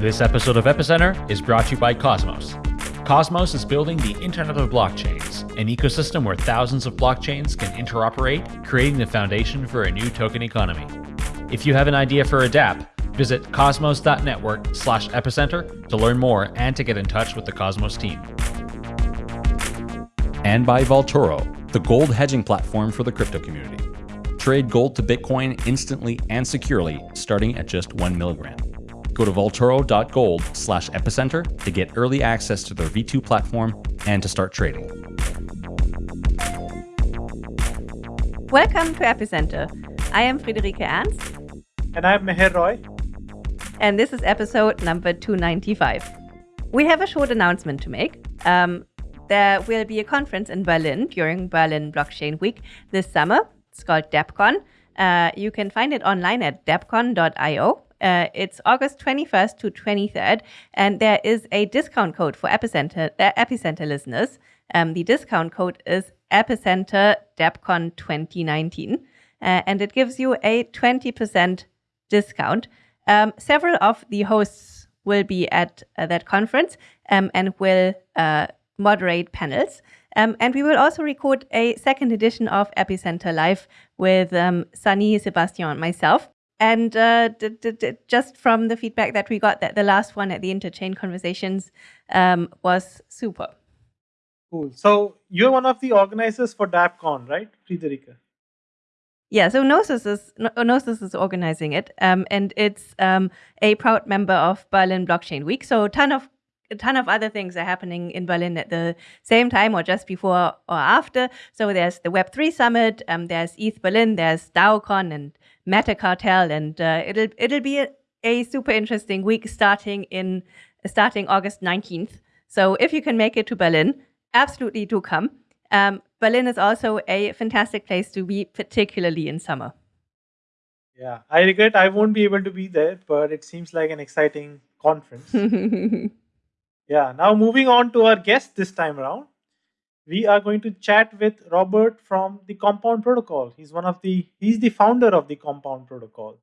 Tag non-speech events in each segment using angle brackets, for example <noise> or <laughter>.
This episode of Epicenter is brought to you by Cosmos. Cosmos is building the Internet of Blockchains, an ecosystem where thousands of blockchains can interoperate, creating the foundation for a new token economy. If you have an idea for a dApp, visit cosmos.network slash epicenter to learn more and to get in touch with the Cosmos team. And by Vaultoro, the gold hedging platform for the crypto community. Trade gold to Bitcoin instantly and securely, starting at just one milligram. Go to vaultoro.gold slash epicenter to get early access to their V2 platform and to start trading. Welcome to Epicenter. I am Friederike Ernst. And I'm Meher Roy. And this is episode number 295. We have a short announcement to make. Um, there will be a conference in Berlin during Berlin Blockchain Week this summer. It's called DAppCon. Uh, you can find it online at dappcon.io. Uh, it's August 21st to 23rd, and there is a discount code for Epicenter, uh, Epicenter listeners. Um, the discount code is Epicenter DAppCon 2019, uh, and it gives you a 20% discount. Um, several of the hosts will be at uh, that conference um, and will uh, moderate panels. Um, and we will also record a second edition of Epicenter Live with um, Sunny, Sebastian, and myself. And uh, just from the feedback that we got, that the last one at the Interchain Conversations um, was super. Cool. So you're one of the organizers for DAppCon, right, Friederike? Yeah, so Gnosis is Gnosis is organizing it, um, and it's um, a proud member of Berlin Blockchain Week. So a ton of a ton of other things are happening in Berlin at the same time or just before or after. So there's the Web3 Summit, um, there's ETH Berlin, there's DAOCon and Metacartel, and uh, it'll it'll be a, a, super interesting week starting in starting August 19th. So if you can make it to Berlin, absolutely do come. Um, Berlin is also a fantastic place to be, particularly in summer. Yeah, I regret I won't be able to be there, but it seems like an exciting conference. <laughs> yeah, now moving on to our guest this time around we are going to chat with Robert from the Compound Protocol. He's one of the he's the founder of the Compound Protocol.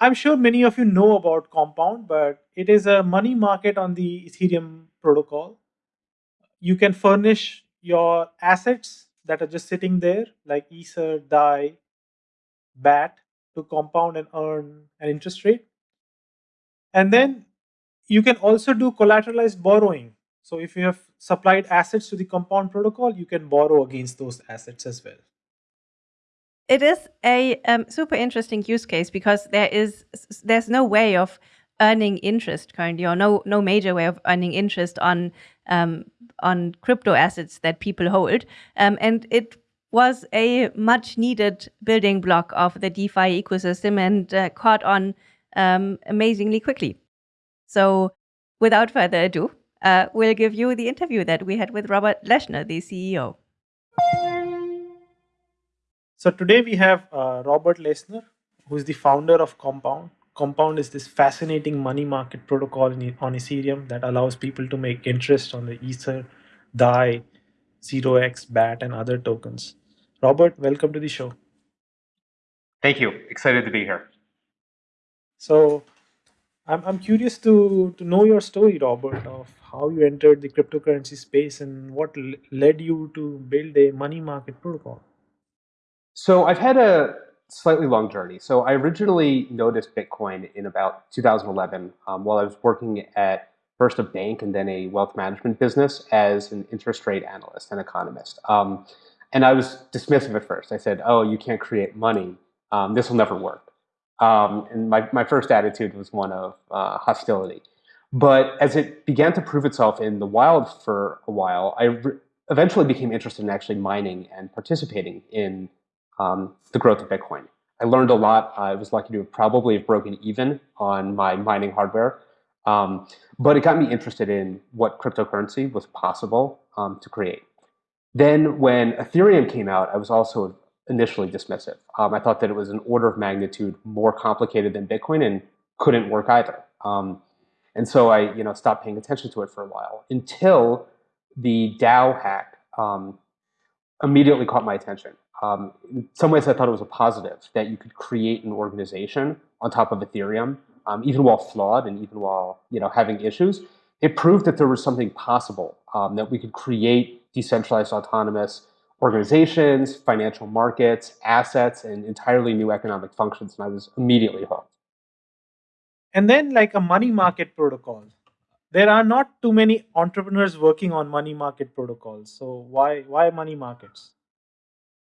I'm sure many of you know about Compound, but it is a money market on the Ethereum protocol. You can furnish your assets that are just sitting there, like Ether, DAI, BAT, to compound and earn an interest rate. And then you can also do collateralized borrowing. So if you have supplied assets to the compound protocol, you can borrow against those assets as well. It is a um, super interesting use case because there is there's no way of earning interest currently, or no no major way of earning interest on um, on crypto assets that people hold, um, and it was a much needed building block of the DeFi ecosystem and uh, caught on um, amazingly quickly. So, without further ado, uh, we'll give you the interview that we had with Robert Leshner, the CEO. So today we have uh, Robert Leshner, who is the founder of Compound. Compound is this fascinating money market protocol in, on Ethereum that allows people to make interest on the Ether, DAI, 0x, BAT, and other tokens. Robert, welcome to the show. Thank you. Excited to be here. So I'm, I'm curious to, to know your story, Robert, of how you entered the cryptocurrency space and what led you to build a money market protocol. So I've had a slightly long journey. So I originally noticed Bitcoin in about 2011 um, while I was working at first a bank and then a wealth management business as an interest rate analyst and economist. Um, and I was dismissive at first. I said, oh, you can't create money. Um, this will never work. Um, and my, my first attitude was one of uh, hostility. But as it began to prove itself in the wild for a while, I eventually became interested in actually mining and participating in um, the growth of Bitcoin. I learned a lot. I was lucky to probably have broken even on my mining hardware. Um, but it got me interested in what cryptocurrency was possible um, to create. Then when Ethereum came out, I was also initially dismissive. Um, I thought that it was an order of magnitude more complicated than Bitcoin and couldn't work either. Um, and so I, you know, stopped paying attention to it for a while until the DAO hack um, immediately caught my attention. Um, in some ways, I thought it was a positive that you could create an organization on top of Ethereum um, even while flawed and even while you know having issues, it proved that there was something possible um, that we could create decentralized autonomous organizations, financial markets, assets, and entirely new economic functions. And I was immediately hooked. And then, like a money market protocol, there are not too many entrepreneurs working on money market protocols. So why why money markets?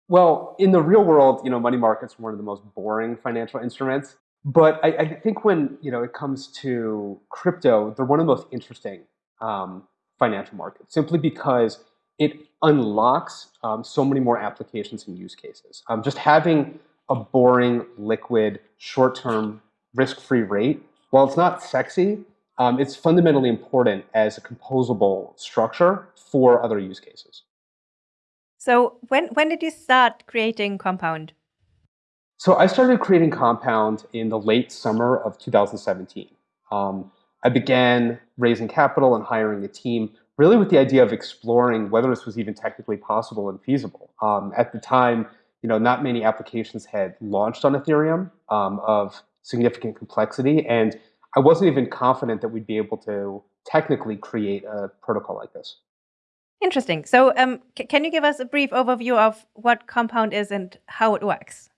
Well, in the real world, you know, money markets are one of the most boring financial instruments. But I, I think when you know it comes to crypto, they're one of the most interesting um, financial markets, simply because it unlocks um, so many more applications and use cases. Um, just having a boring, liquid, short-term, risk-free rate, while it's not sexy, um, it's fundamentally important as a composable structure for other use cases. So when when did you start creating Compound? So I started creating Compound in the late summer of 2017. Um, I began raising capital and hiring a team really with the idea of exploring whether this was even technically possible and feasible. Um, at the time, you know, not many applications had launched on Ethereum um, of significant complexity, and I wasn't even confident that we'd be able to technically create a protocol like this. Interesting. So, um, can you give us a brief overview of what Compound is and how it works?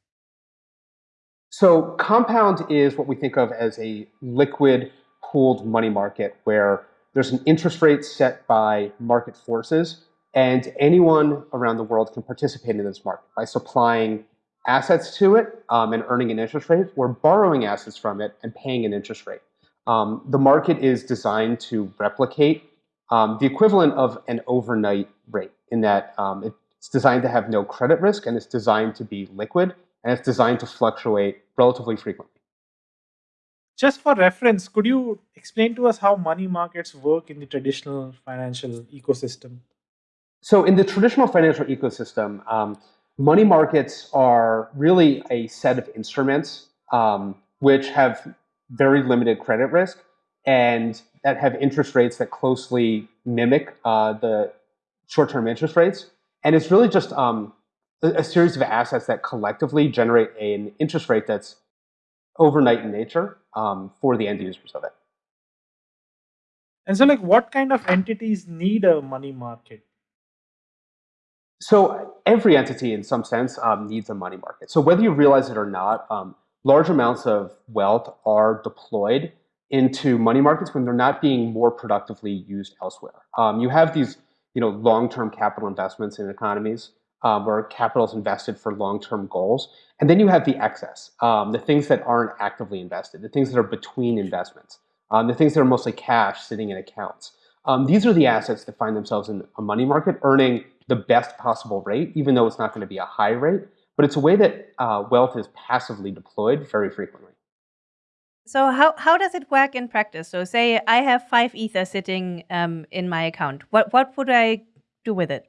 So, Compound is what we think of as a liquid pooled money market where there's an interest rate set by market forces, and anyone around the world can participate in this market by supplying assets to it um, and earning an interest rate, or borrowing assets from it and paying an interest rate. Um, the market is designed to replicate um, the equivalent of an overnight rate in that um, it's designed to have no credit risk and it's designed to be liquid and it's designed to fluctuate relatively frequently. Just for reference, could you explain to us how money markets work in the traditional financial ecosystem? So, in the traditional financial ecosystem, um, money markets are really a set of instruments um, which have very limited credit risk and that have interest rates that closely mimic uh, the short-term interest rates. And it's really just um, a, a, series of assets that collectively generate an interest rate that's overnight in nature um, for the end users of it. And so, like, what kind of entities need a money market? So every entity, in some sense, um, needs a money market. So whether you realize it or not, um, large amounts of wealth are deployed into money markets when they're not being more productively used elsewhere. Um, you have these, you know, long-term capital investments in economies um, where capital is invested for long-term goals, and then you have the excess, um, the things that aren't actively invested, the things that are between investments, um, the things that are mostly cash sitting in accounts. Um, these are the assets that find themselves in a money market earning the best possible rate, even though it's not going to be a high rate, but it's a way that uh, wealth is passively deployed very frequently. So how, how does it work in practice? So say I have five ether sitting um, in my account. What what would I do with it?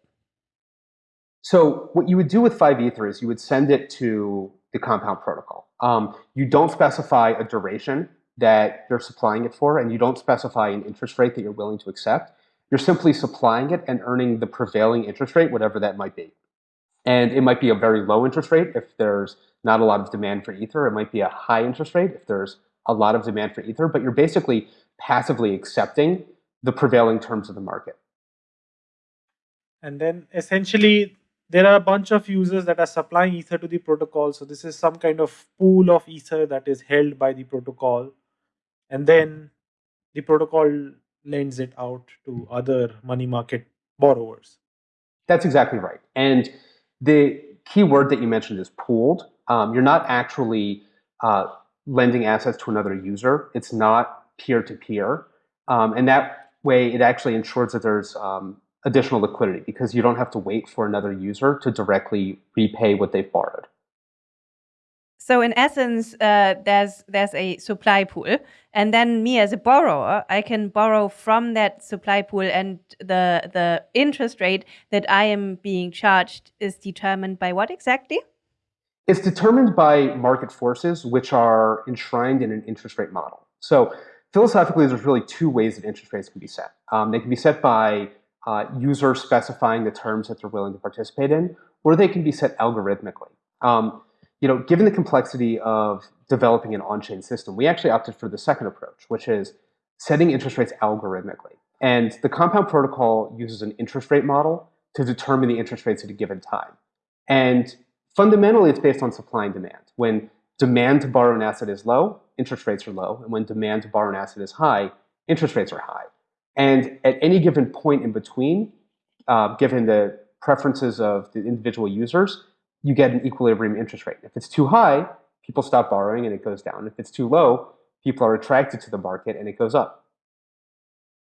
So what you would do with five ether is you would send it to the compound protocol. Um, you don't specify a duration that you're supplying it for, and you don't specify an interest rate that you're willing to accept. You're simply supplying it and earning the prevailing interest rate, whatever that might be. And it might be a very low interest rate if there's not a lot of demand for Ether. It might be a high interest rate if there's a lot of demand for Ether, but you're basically passively accepting the prevailing terms of the market. And then essentially, there are a bunch of users that are supplying Ether to the protocol. So this is some kind of pool of Ether that is held by the protocol. And then the protocol lends it out to other money market borrowers. That's exactly right. And the key word that you mentioned is pooled. Um, you're not actually uh, lending assets to another user. It's not peer-to-peer. Um, and that way, it actually ensures that there's um, additional liquidity because you don't have to wait for another user to directly repay what they've borrowed. So in essence, uh, there's there's a supply pool, and then me as a borrower, I can borrow from that supply pool, and the the interest rate that I am being charged is determined by what exactly? It's determined by market forces, which are enshrined in an interest rate model. So philosophically, there's really two ways that interest rates can be set. Um, they can be set by uh, users specifying the terms that they're willing to participate in, or they can be set algorithmically. Um, you know, given the complexity of developing an on-chain system, we actually opted for the second approach, which is setting interest rates algorithmically. And the Compound protocol uses an interest rate model to determine the interest rates at a given time. And fundamentally, it's based on supply and demand. When demand to borrow an asset is low, interest rates are low. And when demand to borrow an asset is high, interest rates are high. And at any given point in between, uh, given the preferences of the individual users, you get an equilibrium interest rate. If it's too high, people stop borrowing and it goes down. If it's too low, people are attracted to the market and it goes up.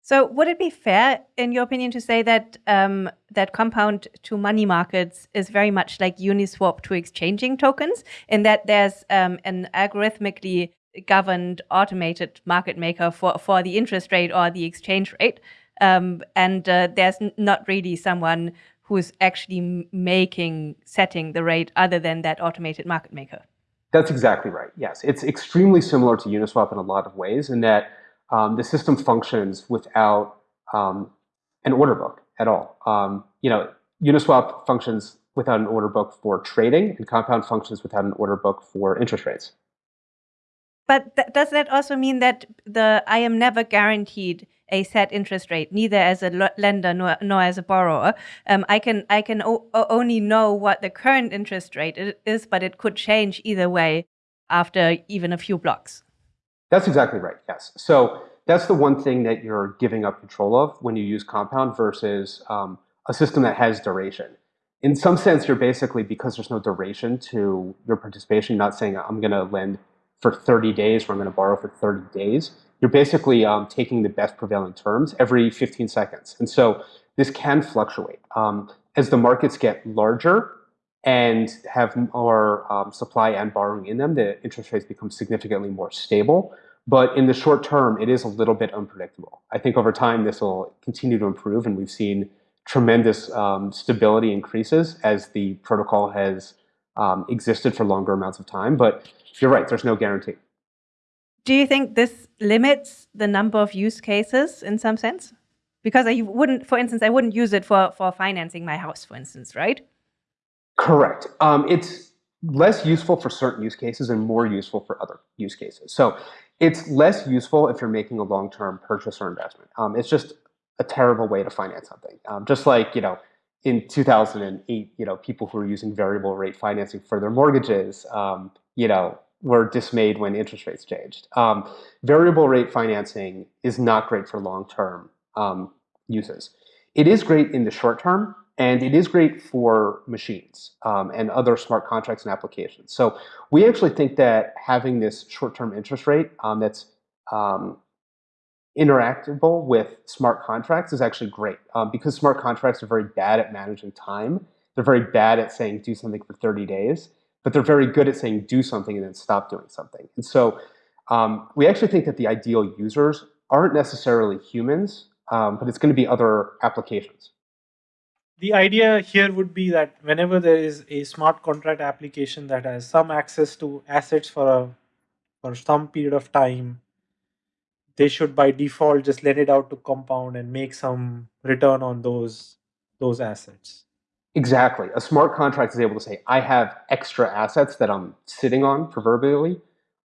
So, would it be fair, in your opinion, to say that um, that compound to money markets is very much like Uniswap to exchanging tokens, in that there's um, an algorithmically governed automated market maker for for the interest rate or the exchange rate, um, and uh, there's not really someone who's actually making setting the rate other than that automated market maker. That's exactly right. Yes, it's extremely similar to Uniswap in a lot of ways, in that um, the system functions without um, an order book at all. Um, you know, Uniswap functions without an order book for trading, and Compound functions without an order book for interest rates. But th does that also mean that the I am never guaranteed a set interest rate, neither as a lender nor, nor as a borrower? Um, I can I can only know what the current interest rate is, but it could change either way after even a few blocks. That's exactly right, yes. So that's the one thing that you're giving up control of when you use Compound versus um, a system that has duration. In some sense, you're basically, because there's no duration to your participation, you're not saying I'm going to lend for 30 days or I'm going to borrow for 30 days. You're basically um, taking the best prevailing terms every 15 seconds. And so this can fluctuate. Um, as the markets get larger, and have more um, supply and borrowing in them, the interest rates become significantly more stable. But in the short term, it is a little bit unpredictable. I think over time, this will continue to improve, and we've seen tremendous um, stability increases as the protocol has um, existed for longer amounts of time. But you're right, there's no guarantee. Do you think this limits the number of use cases in some sense? Because I wouldn't, for instance, I wouldn't use it for, for financing my house, for instance, right? Correct. Um, it's less useful for certain use cases and more useful for other use cases. So it's less useful if you're making a long-term purchase or investment. Um, it's just a terrible way to finance something. Um, just like, you know, in 2008, you know, people who were using variable rate financing for their mortgages, um, you know, were dismayed when interest rates changed. Um, variable rate financing is not great for long-term um, uses. It is great in the short term, and it is great for machines um, and other smart contracts and applications. So we actually think that having this short-term interest rate um, that's um, interactable with smart contracts is actually great um, because smart contracts are very bad at managing time. They're very bad at saying do something for 30 days, but they're very good at saying do something and then stop doing something. And so um, we actually think that the ideal users aren't necessarily humans, um, but it's going to be other applications the idea here would be that whenever there is a smart contract application that has some access to assets for a for some period of time, they should by default just let it out to compound and make some return on those those assets. Exactly. A smart contract is able to say, I have extra assets that I'm sitting on proverbially.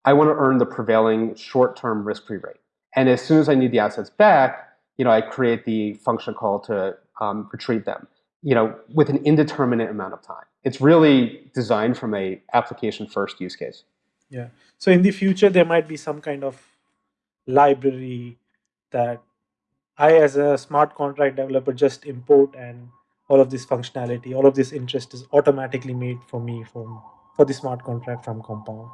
I want to earn the prevailing short-term risk-free rate. And as soon as I need the assets back, you know, I create the function call to um, retrieve them you know, with an indeterminate amount of time. It's really designed from a application first use case. Yeah. So in the future, there might be some kind of library that I, as a smart contract developer, just import and all of this functionality, all of this interest is automatically made for me from for the smart contract from Compound.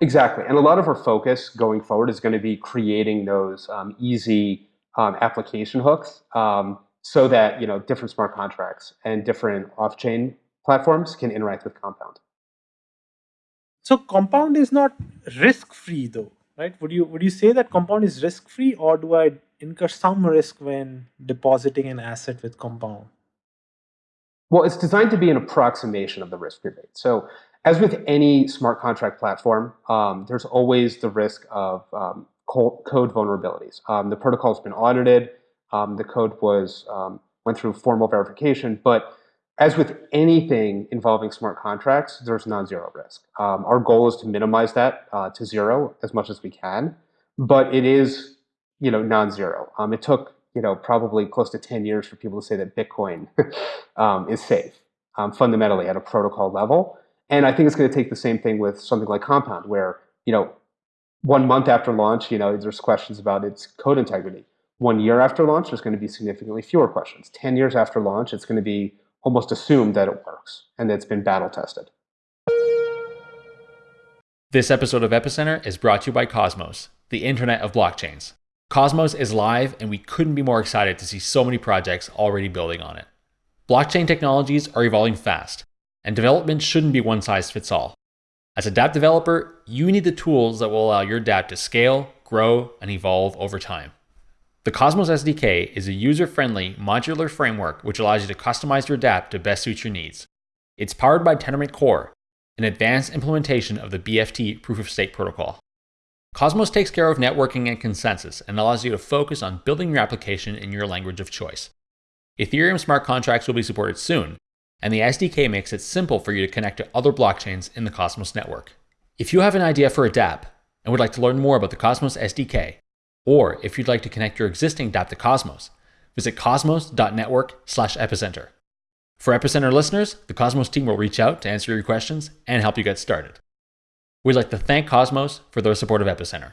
Exactly. And a lot of our focus going forward is going to be creating those um, easy um, application hooks. Um, so that you know different smart contracts and different off-chain platforms can interact with Compound. So Compound is not risk-free though, right? Would you would you say that Compound is risk-free, or do I incur some risk when depositing an asset with Compound? Well, it's designed to be an approximation of the risk-free rate. So as with any smart contract platform, um, there's always the risk of um, code vulnerabilities. Um, the protocol has been audited um, the code was um, went through formal verification, but as with anything involving smart contracts, there's non-zero risk. Um, our goal is to minimize that uh, to zero as much as we can, but it is, you know, non-zero. Um, it took, you know, probably close to 10 years for people to say that Bitcoin <laughs> um, is safe um, fundamentally at a protocol level. And I think it's going to take the same thing with something like Compound, where, you know, one month after launch, you know, there's questions about its code integrity. One year after launch, there's going to be significantly fewer questions. 10 years after launch, it's going to be almost assume that it works and it's been battle tested. This episode of Epicenter is brought to you by Cosmos, the Internet of Blockchains. Cosmos is live, and we couldn't be more excited to see so many projects already building on it. Blockchain technologies are evolving fast, and development shouldn't be one size fits all. As a dApp developer, you need the tools that will allow your dApp to scale, grow, and evolve over time. The Cosmos SDK is a user-friendly, modular framework which allows you to customize your dApp to best suit your needs. It's powered by Tendermint Core, an advanced implementation of the BFT proof-of-stake protocol. Cosmos takes care of networking and consensus and allows you to focus on building your application in your language of choice. Ethereum smart contracts will be supported soon, and the SDK makes it simple for you to connect to other blockchains in the Cosmos network. If you have an idea for a dApp and would like to learn more about the Cosmos SDK, or if you'd like to connect your existing dApp to Cosmos, visit cosmos.network slash epicenter. For Epicenter listeners, the Cosmos team will reach out to answer your questions and help you get started. We'd like to thank Cosmos for their support of Epicenter.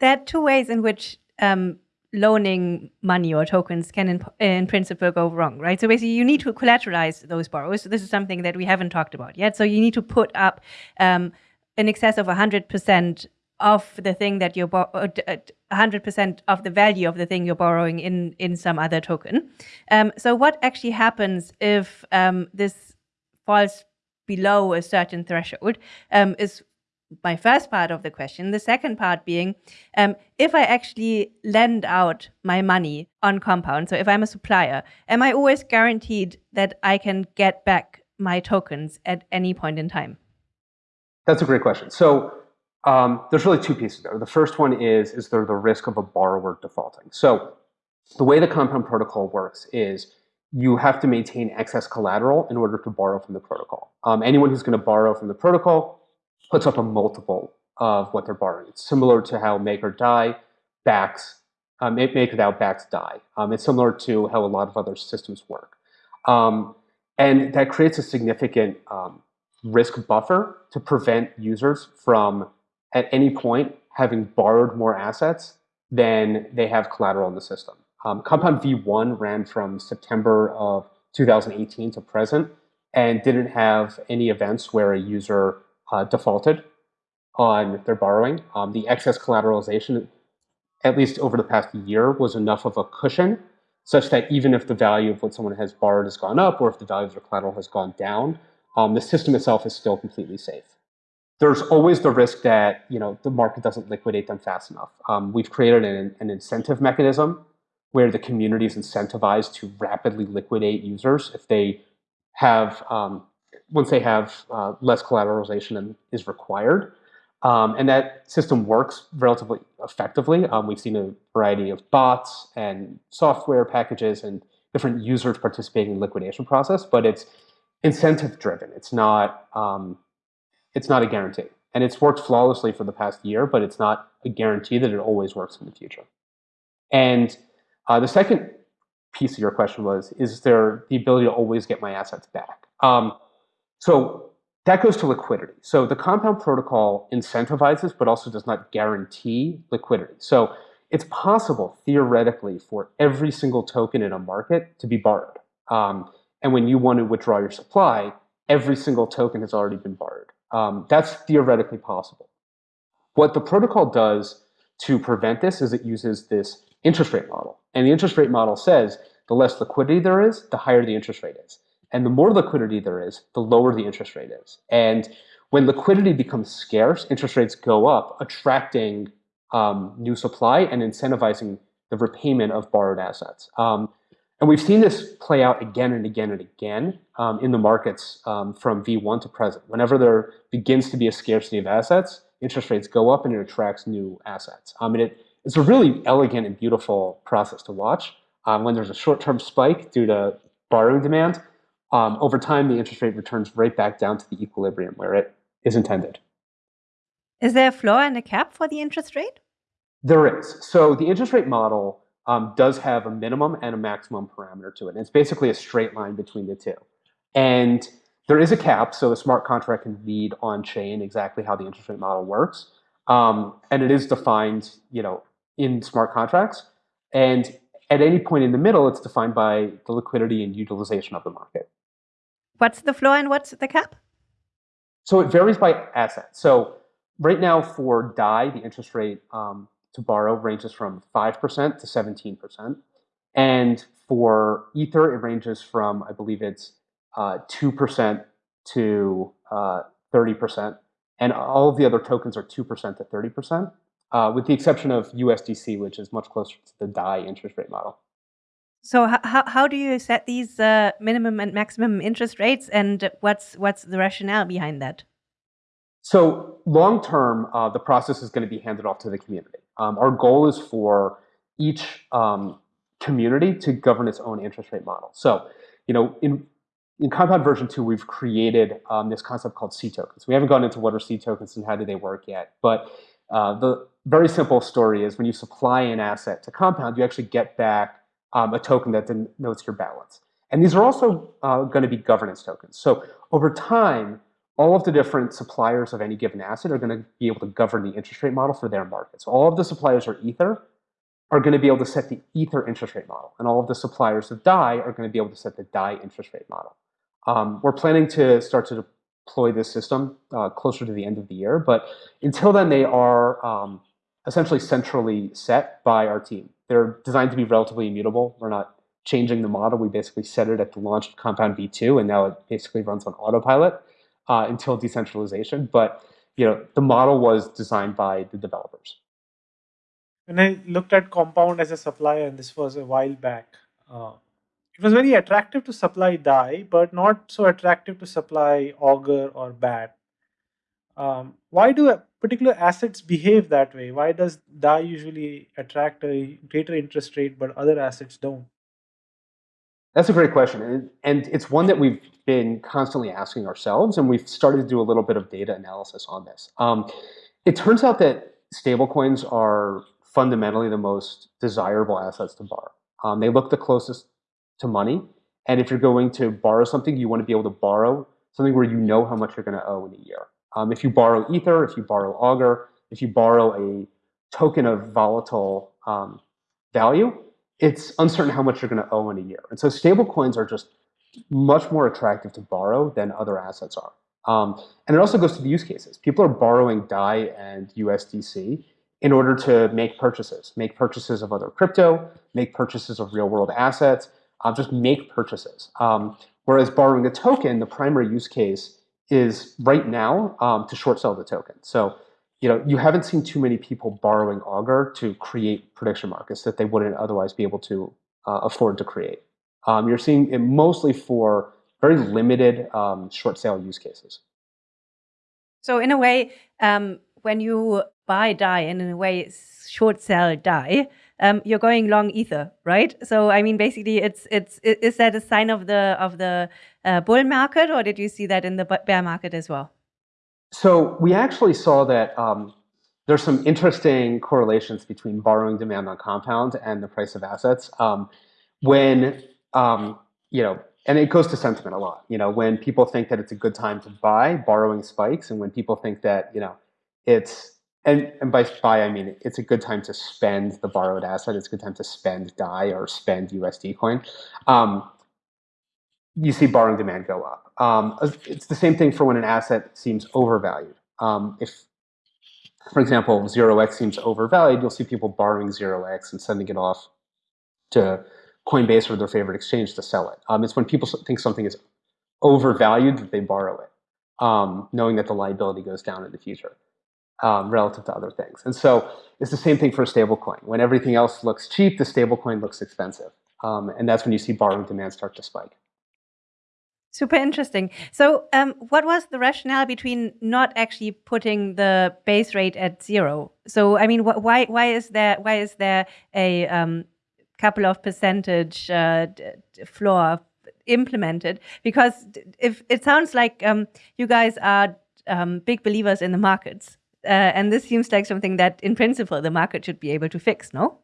There are two ways in which um, loaning money or tokens can, in, in, principle, go wrong, right? So basically, you need to collateralize those borrowers. So this is something that we haven't talked about yet. So you need to put up um, in excess of 100% of the thing that you're 100% uh, of the value of the thing you're borrowing in in some other token. Um, so what actually happens if um, this falls below a certain threshold um, is my first part of the question. The second part being, um, if I actually lend out my money on Compound, so if I'm a supplier, am I always guaranteed that I can get back my tokens at any point in time? That's a great question. So um, there's really two pieces there. The first one is, is there the risk of a borrower defaulting? So the way the Compound protocol works is you have to maintain excess collateral in order to borrow from the protocol. Um, anyone who's going to borrow from the protocol puts up a multiple of what they're borrowing. It's similar to how Maker DAI backs, um, MakerDAO backs DAI. Um, it's similar to how a lot of other systems work. Um, and that creates a significant um, risk buffer to prevent users from at any point having borrowed more assets than they have collateral in the system. Um, Compound V1 ran from September of 2018 to present and didn't have any events where a user uh, defaulted on their borrowing. Um, the excess collateralization, at least over the past year, was enough of a cushion such that even if the value of what someone has borrowed has gone up or if the value of their collateral has gone down, um, the system itself is still completely safe there's always the risk that you know the market doesn't liquidate them fast enough. Um, we've created an, an, incentive mechanism where the community is incentivized to rapidly liquidate users if they have um, once they have uh, less collateralization than is required. Um, and that system works relatively effectively. Um, we've seen a variety of bots and software packages and different users participating in the liquidation process, but it's incentive driven. It's not um, it's not a guarantee. And it's worked flawlessly for the past year, but it's not a guarantee that it always works in the future. And uh, the second piece of your question was, is there the ability to always get my assets back? Um, so that goes to liquidity. So the compound protocol incentivizes, but also does not guarantee liquidity. So it's possible, theoretically, for every single token in a market to be borrowed. Um, and when you want to withdraw your supply, every single token has already been borrowed. Um, that's theoretically possible. What the protocol does to prevent this is it uses this interest rate model. And the interest rate model says the less liquidity there is, the higher the interest rate is. And the more liquidity there is, the lower the interest rate is. And when liquidity becomes scarce, interest rates go up, attracting um, new supply and incentivizing the repayment of borrowed assets. Um, and we've seen this play out again and again and again um, in the markets um, from V1 to present. Whenever there begins to be a scarcity of assets, interest rates go up and it attracts new assets. I mean, it, it's a really elegant and beautiful process to watch. Um, when there's a short-term spike due to borrowing demand, um, over time, the interest rate returns right back down to the equilibrium where it is intended. Is there a floor and a cap for the interest rate? There is. So the interest rate model um, does have a minimum and a maximum parameter to it. And it's basically a straight line between the two. And there is a cap, so the smart contract can read on chain exactly how the interest rate model works. Um, and it is defined, you know, in smart contracts. And at any point in the middle, it's defined by the liquidity and utilization of the market. What's the floor and what's the cap? So it varies by asset. So right now for DAI, the interest rate um, to borrow ranges from 5% to 17%. And for Ether, it ranges from, I believe it's uh, 2% to uh, 30%. And all of the other tokens are 2% to 30%, uh, with the exception of USDC, which is much closer to the DAI interest rate model. So how, how do you set these uh, minimum and maximum interest rates, and what's what's the rationale behind that? So long term, uh, the process is going to be handed off to the community. Um, our goal is for each um, community to govern its own interest rate model. So, you know, in in Compound version two, we've created um, this concept called C tokens. We haven't gone into what are C tokens and how do they work yet, but uh, the very simple story is when you supply an asset to Compound, you actually get back um, a token that denotes your balance. And these are also uh, going to be governance tokens. So over time, all of the different suppliers of any given asset are going to be able to govern the interest rate model for their market. So all of the suppliers are Ether are going to be able to set the Ether interest rate model. And all of the suppliers of DAI are going to be able to set the DAI interest rate model. Um, we're planning to start to deploy this system uh, closer to the end of the year. But until then, they are um, essentially centrally set by our team. They're designed to be relatively immutable. We're not changing the model. We basically set it at the launch of Compound V2, and now it basically runs on autopilot uh, until decentralization. But you know, the model was designed by the developers. When I looked at Compound as a supplier, and this was a while back, uh, it was very attractive to supply DAI, but not so attractive to supply Augur or BAT. Um, why do particular assets behave that way? Why does DAI usually attract a greater interest rate, but other assets don't? That's a great question. And, it's one that we've been constantly asking ourselves, and we've started to do a little bit of data analysis on this. Um, it turns out that stablecoins are fundamentally the most desirable assets to borrow. Um, they look the closest to money. And if you're going to borrow something, you want to be able to borrow something where you know how much you're going to owe in a year. Um, if you borrow Ether, if you borrow Augur, if you borrow a token of volatile um, value, it's uncertain how much you're going to owe in a year. And so stable coins are just much more attractive to borrow than other assets are. Um, and it also goes to the use cases. People are borrowing DAI and USDC in order to make purchases, make purchases of other crypto, make purchases of real world assets, uh, just make purchases. Um, whereas borrowing a token, the primary use case is right now um, to short sell the token. So you know, you haven't seen too many people borrowing Augur to create prediction markets that they wouldn't otherwise be able to uh, afford to create. Um, you're seeing it mostly for very limited um, short sale use cases. So in a way, um, when you buy DAI and in a way short sell DAI, um, you're going long ether, right? So I mean, basically, it's it's is that a sign of the of the uh, bull market, or did you see that in the bear market as well? So we actually saw that um, there's some interesting correlations between borrowing demand on compound and the price of assets. Um, when um, you know, and it goes to sentiment a lot. You know, when people think that it's a good time to buy, borrowing spikes, and when people think that you know it's and, and by buy, I mean it's a good time to spend the borrowed asset. It's a good time to spend DAI or spend USD coin. Um, you see borrowing demand go up. Um, it's the same thing for when an asset seems overvalued. Um, if, for example, 0x seems overvalued, you'll see people borrowing 0x and sending it off to Coinbase or their favorite exchange to sell it. Um, it's when people think something is overvalued that they borrow it, um, knowing that the liability goes down in the future um, relative to other things. And so it's the same thing for a stablecoin. When everything else looks cheap, the stablecoin looks expensive. Um, and that's when you see borrowing demand start to spike. Super interesting. So, um, what was the rationale between not actually putting the base rate at zero? So, I mean, wh why why is there why is there a um, couple of percentage uh, floor implemented? Because if it sounds like um, you guys are um, big believers in the markets, uh, and this seems like something that, in principle, the market should be able to fix. No?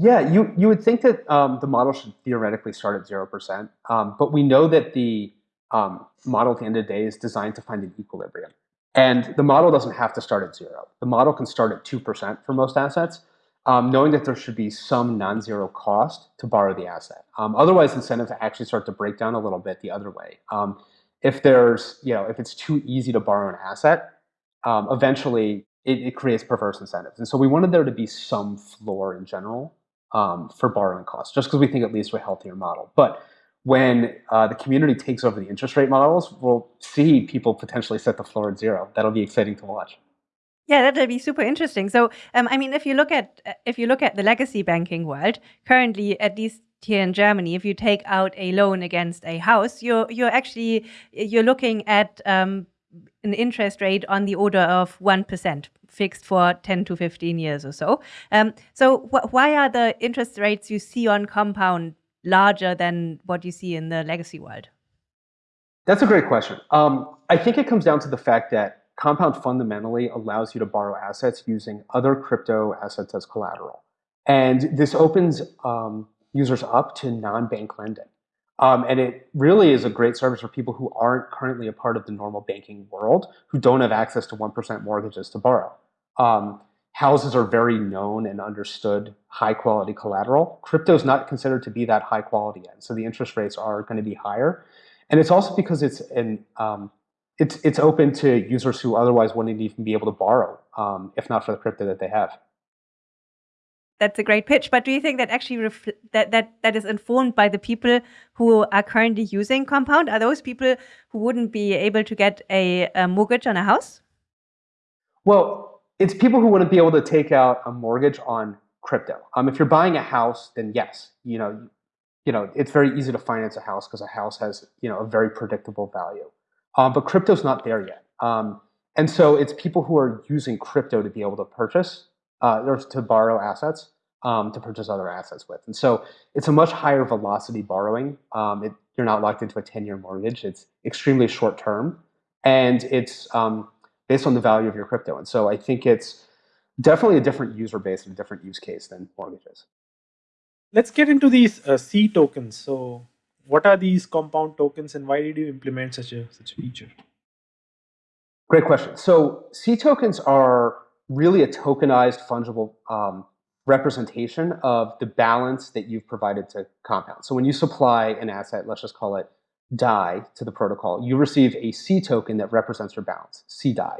Yeah, you you would think that um, the model should theoretically start at zero percent, um, but we know that the um, model at the end of the day is designed to find an equilibrium. And the model doesn't have to start at zero. The model can start at 2% for most assets, um, knowing that there should be some non-zero cost to borrow the asset. Um, otherwise, incentives actually start to break down a little bit the other way. Um, if there's, you know, if it's too easy to borrow an asset, eventually it, it, creates perverse incentives. And so we wanted there to be some floor in general um, for borrowing costs, just because we think it leads to a healthier model. But when uh, the community takes over the interest rate models, we'll see people potentially set the floor at zero. That'll be exciting to watch. Yeah, that'll be super interesting. So, um, I mean, if you look at if you look at the legacy banking world currently, at least here in Germany, if you take out a loan against a house, you're you're actually you're looking at um, an interest rate on the order of one percent, fixed for ten to fifteen years or so. Um, so, wh why are the interest rates you see on compound larger than what you see in the legacy world? That's a great question. Um, I think it comes down to the fact that Compound fundamentally allows you to borrow assets using other crypto assets as collateral. And this opens um, users up to non-bank lending. Um, and it really is a great service for people who aren't currently a part of the normal banking world, who don't have access to 1% mortgages to borrow. Um, houses are very known and understood high quality collateral. Crypto is not considered to be that high quality yet, so the interest rates are going to be higher. And it's also because it's an um, it's it's open to users who otherwise wouldn't even be able to borrow um, if not for the crypto that they have. That's a great pitch. But do you think that actually that that that is informed by the people who are currently using Compound? Are those people who wouldn't be able to get a, a mortgage on a house? Well, it's people who wouldn't be able to take out a mortgage on crypto. Um, if you're buying a house, then yes, you know, you know, it's very easy to finance a house because a house has, you know, a very predictable value. Um, but crypto's not there yet. Um, and so it's people who are using crypto to be able to purchase uh, or to borrow assets um, to purchase other assets with. And so it's a much higher velocity borrowing. Um, it, you're not locked into a 10-year mortgage. It's extremely short term. And it's um, based on the value of your crypto. And so I think it's definitely a different user base and a different use case than mortgages. Let's get into these uh, C tokens. So what are these compound tokens and why did you implement such a such a feature? Great question. So C tokens are really a tokenized fungible um, representation of the balance that you've provided to Compound. So when you supply an asset, let's just call it DAI to the protocol, you receive a C token that represents your balance, C DAI.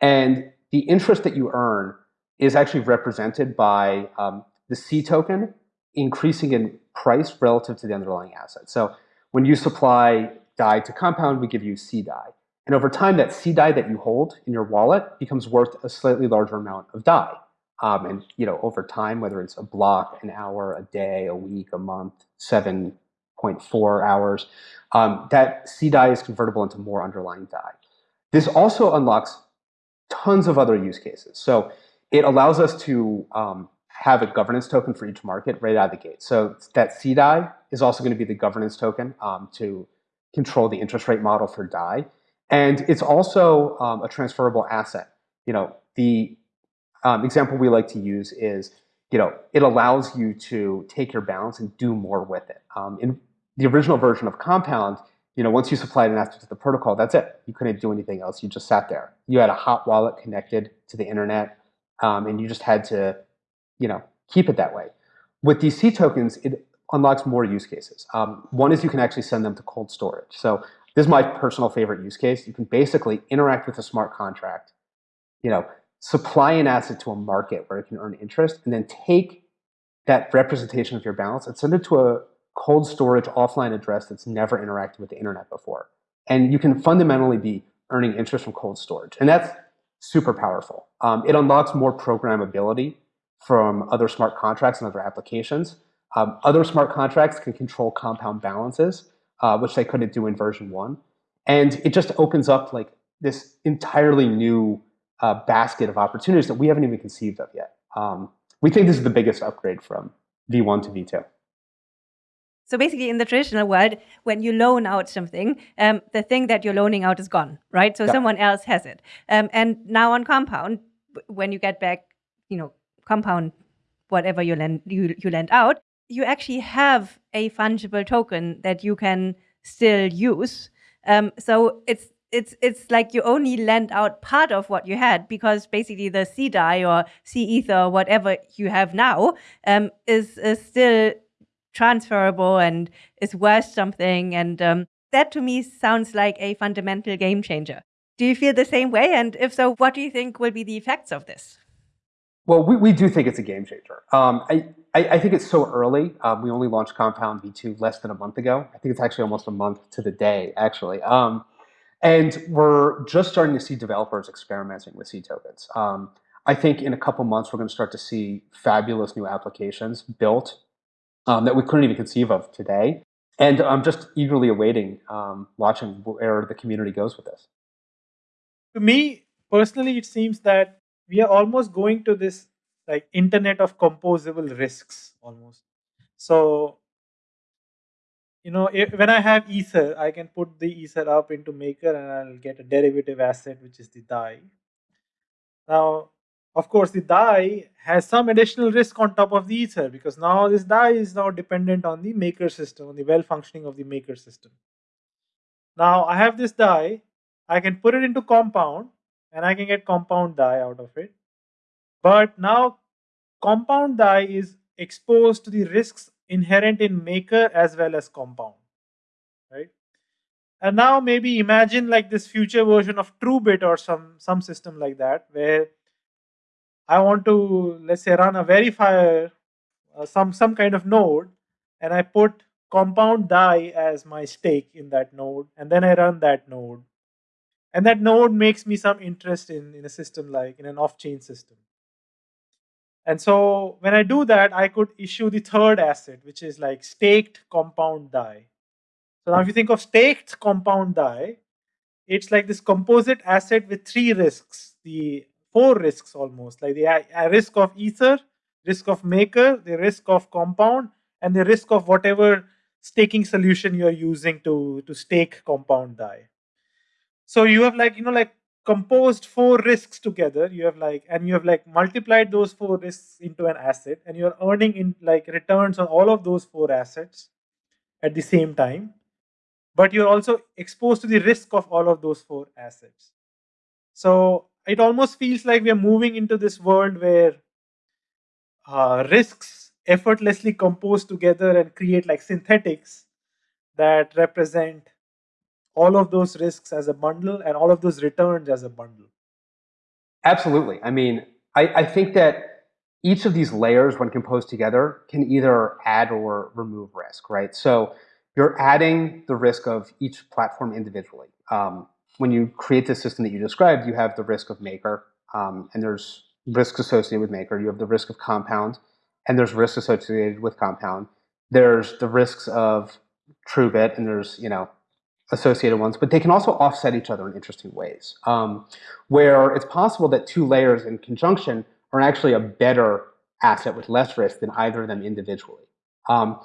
And the interest that you earn is actually represented by um, the C token increasing in price relative to the underlying asset. So when you supply DAI to Compound, we give you C DAI. And over time, that C DAI that you hold in your wallet becomes worth a slightly larger amount of DAI. Um, and you know, over time, whether it's a block, an hour, a day, a week, a month, 7.4 hours, um, that C DAI is convertible into more underlying DAI. This also unlocks tons of other use cases. So it allows us to um, have a governance token for each market right out of the gate. So that C DAI is also going to be the governance token um, to control the interest rate model for DAI. And it's also um, a transferable asset. You know, the um, example we like to use is, you know, it allows you to take your balance and do more with it. Um, in the original version of Compound, you know, once you supplied an asset to the protocol, that's it. You couldn't do anything else. You just sat there. You had a hot wallet connected to the internet, um, and you just had to, you know, keep it that way. With these C tokens, it unlocks more use cases. Um, one is you can actually send them to cold storage. So this is my personal favorite use case. You can basically interact with a smart contract, you know, supply an asset to a market where it can earn interest, and then take that representation of your balance and send it to a cold storage offline address that's never interacted with the internet before. And you can fundamentally be earning interest from cold storage. And that's super powerful. Um, it unlocks more programmability from other smart contracts and other applications. Um, other smart contracts can control compound balances, uh, which they couldn't do in version one. And it just opens up like this entirely new uh, basket of opportunities that we haven't even conceived of yet. Um, we think this is the biggest upgrade from V1 to V2. So basically, in the traditional world, when you loan out something, um, the thing that you're loaning out is gone, right? So someone else has it. Um, and now on Compound, when you get back, you know, Compound, whatever you lend you, you lend out, you actually have a fungible token that you can still use. Um, so it's it's it's like you only lend out part of what you had because basically the C Dai or C ether or whatever you have now um, is, is still transferable and is worth something. And um, that to me sounds like a fundamental game changer. Do you feel the same way? And if so, what do you think will be the effects of this? Well, we, we do think it's a game changer. Um, I, I, I, think it's so early. Um, we only launched Compound V2 less than a month ago. I think it's actually almost a month to the day, actually. Um, and we're just starting to see developers experimenting with C tokens. Um, I think in a couple months, we're going to start to see fabulous new applications built um, that we couldn't even conceive of today. And I'm just eagerly awaiting um, watching where the community goes with this. To me, personally, it seems that we are almost going to this like internet of composable risks almost. So, you know, if, when I have Ether, I can put the Ether up into Maker and I'll get a derivative asset, which is the DAI. Now, of course, the DAI has some additional risk on top of the Ether because now this DAI is now dependent on the maker system, on the well functioning of the maker system. Now I have this DAI, I can put it into compound and I can get compound DAI out of it. But now compound DAI is exposed to the risks inherent in maker as well as compound, right? And now maybe imagine like this future version of TrueBit or some, some system like that where I want to let's say run a verifier, uh, some some kind of node, and I put compound DAI as my stake in that node, and then I run that node, and that node makes me some interest in in a system like in an off-chain system. And so when I do that, I could issue the third asset, which is like staked compound DAI. So now if you think of staked compound DAI, it's like this composite asset with three risks. The four risks almost like the risk of ether, risk of maker, the risk of compound, and the risk of whatever staking solution you're using to, to stake compound DAI. So you have like, you know, like composed four risks together. You have like, and you have like multiplied those four risks into an asset and you're earning in like returns on all of those four assets at the same time. But you're also exposed to the risk of all of those four assets. So it almost feels like we are moving into this world where uh, risks effortlessly compose together and create like synthetics that represent all of those risks as a bundle and all of those returns as a bundle. Absolutely. I mean, I, I think that each of these layers, when composed together, can either add or remove risk, right? So you're adding the risk of each platform individually. Um, when you create the system that you described, you have the risk of maker, um, and there's risks associated with maker. You have the risk of compound, and there's risks associated with compound. There's the risks of TrueBit, and there's you know associated ones, but they can also offset each other in interesting ways, um, where it's possible that two layers in conjunction are actually a better asset with less risk than either of them individually. Um,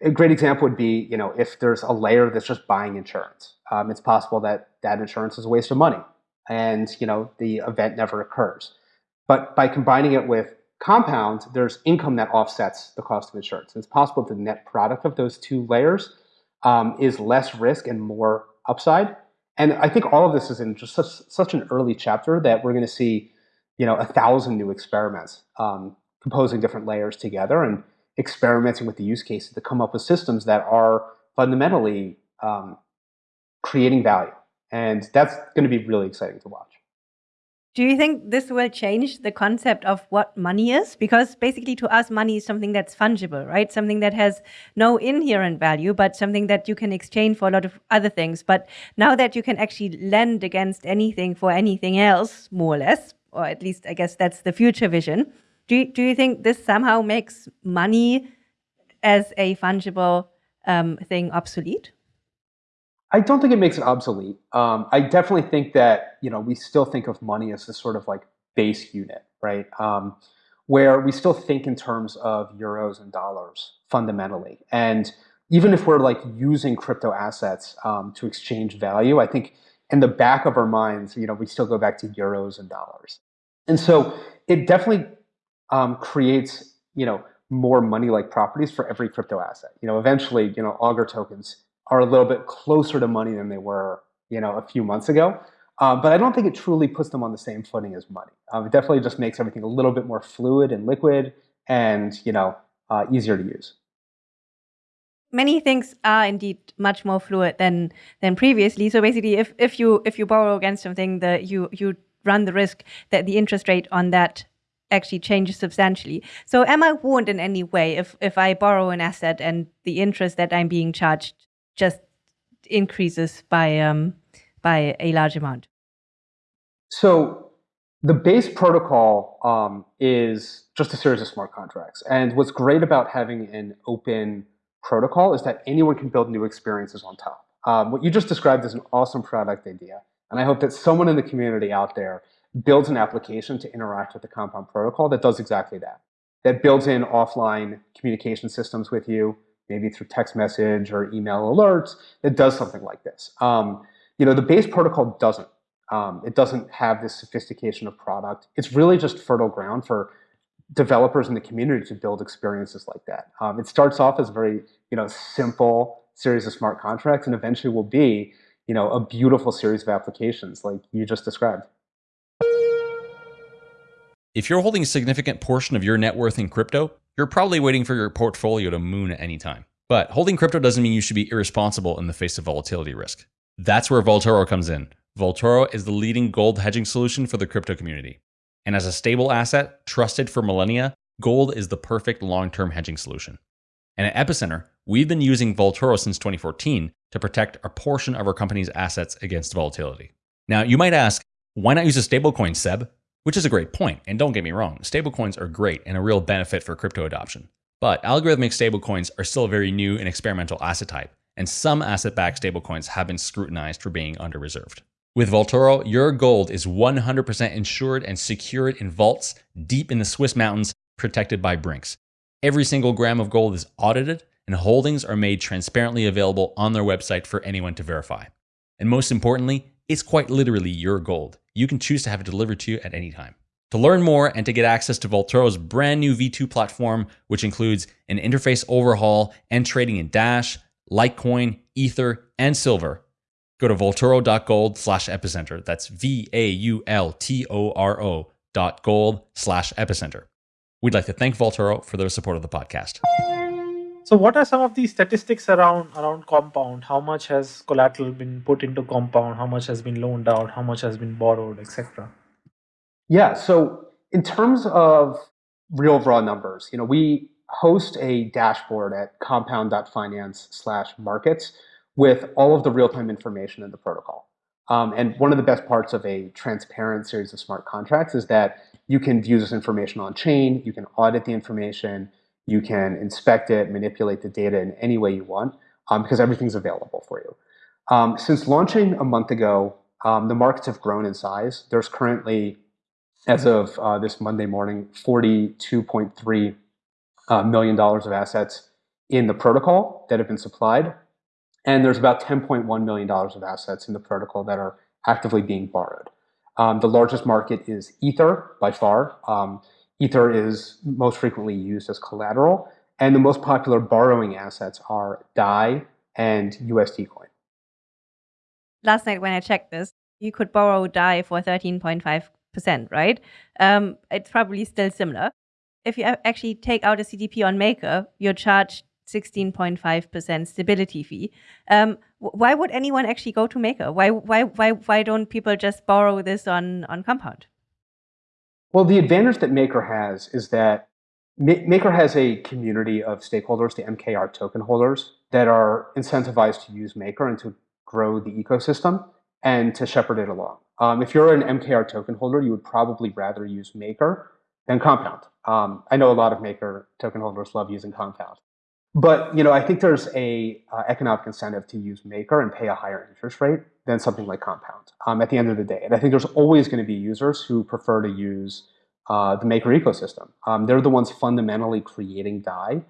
a great example would be, you know, if there's a layer that's just buying insurance, um, it's possible that that insurance is a waste of money, and you know the event never occurs. But by combining it with compound, there's income that offsets the cost of insurance. It's possible the net product of those two layers um, is less risk and more upside. And I think all of this is in just such, such an early chapter that we're going to see, you know, a thousand new experiments um, composing different layers together and experimenting with the use cases to come up with systems that are fundamentally um, creating value. And that's going to be really exciting to watch. Do you think this will change the concept of what money is? Because basically, to us, money is something that's fungible, right? Something that has no inherent value, but something that you can exchange for a lot of other things. But now that you can actually lend against anything for anything else, more or less, or at least I guess that's the future vision, do you, do you think this somehow makes money as a fungible um, thing obsolete? I don't think it makes it obsolete. Um, I definitely think that you know we still think of money as this sort of like base unit, right? Um, where we still think in terms of euros and dollars fundamentally, and even if we're like using crypto assets um, to exchange value, I think in the back of our minds, you know, we still go back to euros and dollars. And so it definitely um, creates, you know, more money-like properties for every crypto asset. You know, eventually, you know, Augur tokens are a little bit closer to money than they were, you know, a few months ago. Uh, but I don't think it truly puts them on the same footing as money. Um, it definitely just makes everything a little bit more fluid and liquid, and you know, uh, easier to use. Many things are indeed much more fluid than than previously. So basically, if if you if you borrow against something, that you you run the risk that the interest rate on that actually changes substantially. So am I warned in any way if if I borrow an asset and the interest that I'm being charged just increases by um, by a large amount? So the base protocol um, is just a series of smart contracts. And what's great about having an open protocol is that anyone can build new experiences on top. Um, what you just described is an awesome product idea. And I hope that someone in the community out there builds an application to interact with the Compound protocol that does exactly that. That builds in offline communication systems with you, maybe through text message or email alerts, that does something like this. Um, you know, the base protocol doesn't. Um, it doesn't have this sophistication of product. It's really just fertile ground for developers in the community to build experiences like that. Um, it starts off as a very, you know, simple series of smart contracts and eventually will be, you know, a beautiful series of applications like you just described. If you're holding a significant portion of your net worth in crypto, you're probably waiting for your portfolio to moon at any time. But holding crypto doesn't mean you should be irresponsible in the face of volatility risk. That's where Vaultoro comes in. Vaultoro is the leading gold hedging solution for the crypto community. And as a stable asset trusted for millennia, gold is the perfect long term hedging solution. And at Epicenter, we've been using Vaultoro since 2014 to protect a portion of our company's assets against volatility. Now, you might ask, why not use a stablecoin, Seb? Which is a great point, and don't get me wrong, stablecoins are great and a real benefit for crypto adoption. But algorithmic stablecoins are still a very new and experimental asset type, and some asset backed stablecoins have been scrutinized for being under reserved. With Vaultoro, your gold is 100% insured and secured in vaults deep in the Swiss mountains, protected by Brinks. Every single gram of gold is audited, and holdings are made transparently available on their website for anyone to verify. And most importantly, it's quite literally your gold. You can choose to have it delivered to you at any time. To learn more and to get access to Vaultoro's brand new V2 platform, which includes an interface overhaul and trading in Dash, Litecoin, Ether, and Silver, go to vaultoro.gold slash epicenter. That's V A U L T O R O dot gold slash epicenter. We'd like to thank Vaultoro for their support of the podcast. So, what are some of the statistics around around Compound? How much has collateral been put into Compound? How much has been loaned out? How much has been borrowed, etc. Yeah. So, in terms of real raw numbers, you know, we host a dashboard at compound.finance/markets with all of the real-time information in the protocol. Um, and one of the best parts of a transparent series of smart contracts is that you can view this information on chain, you can audit the information, you can inspect it, manipulate the data in any way you want, um, because everything's available for you. Um, since launching a month ago, um, the markets have grown in size. There's currently, as of uh, this Monday morning, $42.3 uh, million dollars of assets in the protocol that have been supplied. And there's about $10.1 million of assets in the protocol that are actively being borrowed. Um, the largest market is Ether by far. Um, Ether is most frequently used as collateral, and the most popular borrowing assets are DAI and USD coin. Last night when I checked this, you could borrow DAI for 13.5%, right? Um, it's probably still similar. If you actually take out a CDP on Maker, you're charged 16.5% stability fee. Um, why would anyone actually go to Maker? Why, why, why, why don't people just borrow this on, on Compound? Well, the advantage that Maker has is that Maker has a community of stakeholders, the MKR token holders, that are incentivized to use Maker and to grow the ecosystem and to shepherd it along. Um, if you're an MKR token holder, you would probably rather use Maker than Compound. Um, I know a lot of Maker token holders love using Compound. But you know, I think there's a uh, economic incentive to use Maker and pay a higher interest rate than something like Compound um, at the end of the day. And I think there's always going to be users who prefer to use uh, the Maker ecosystem. Um, they're the ones fundamentally creating DAI,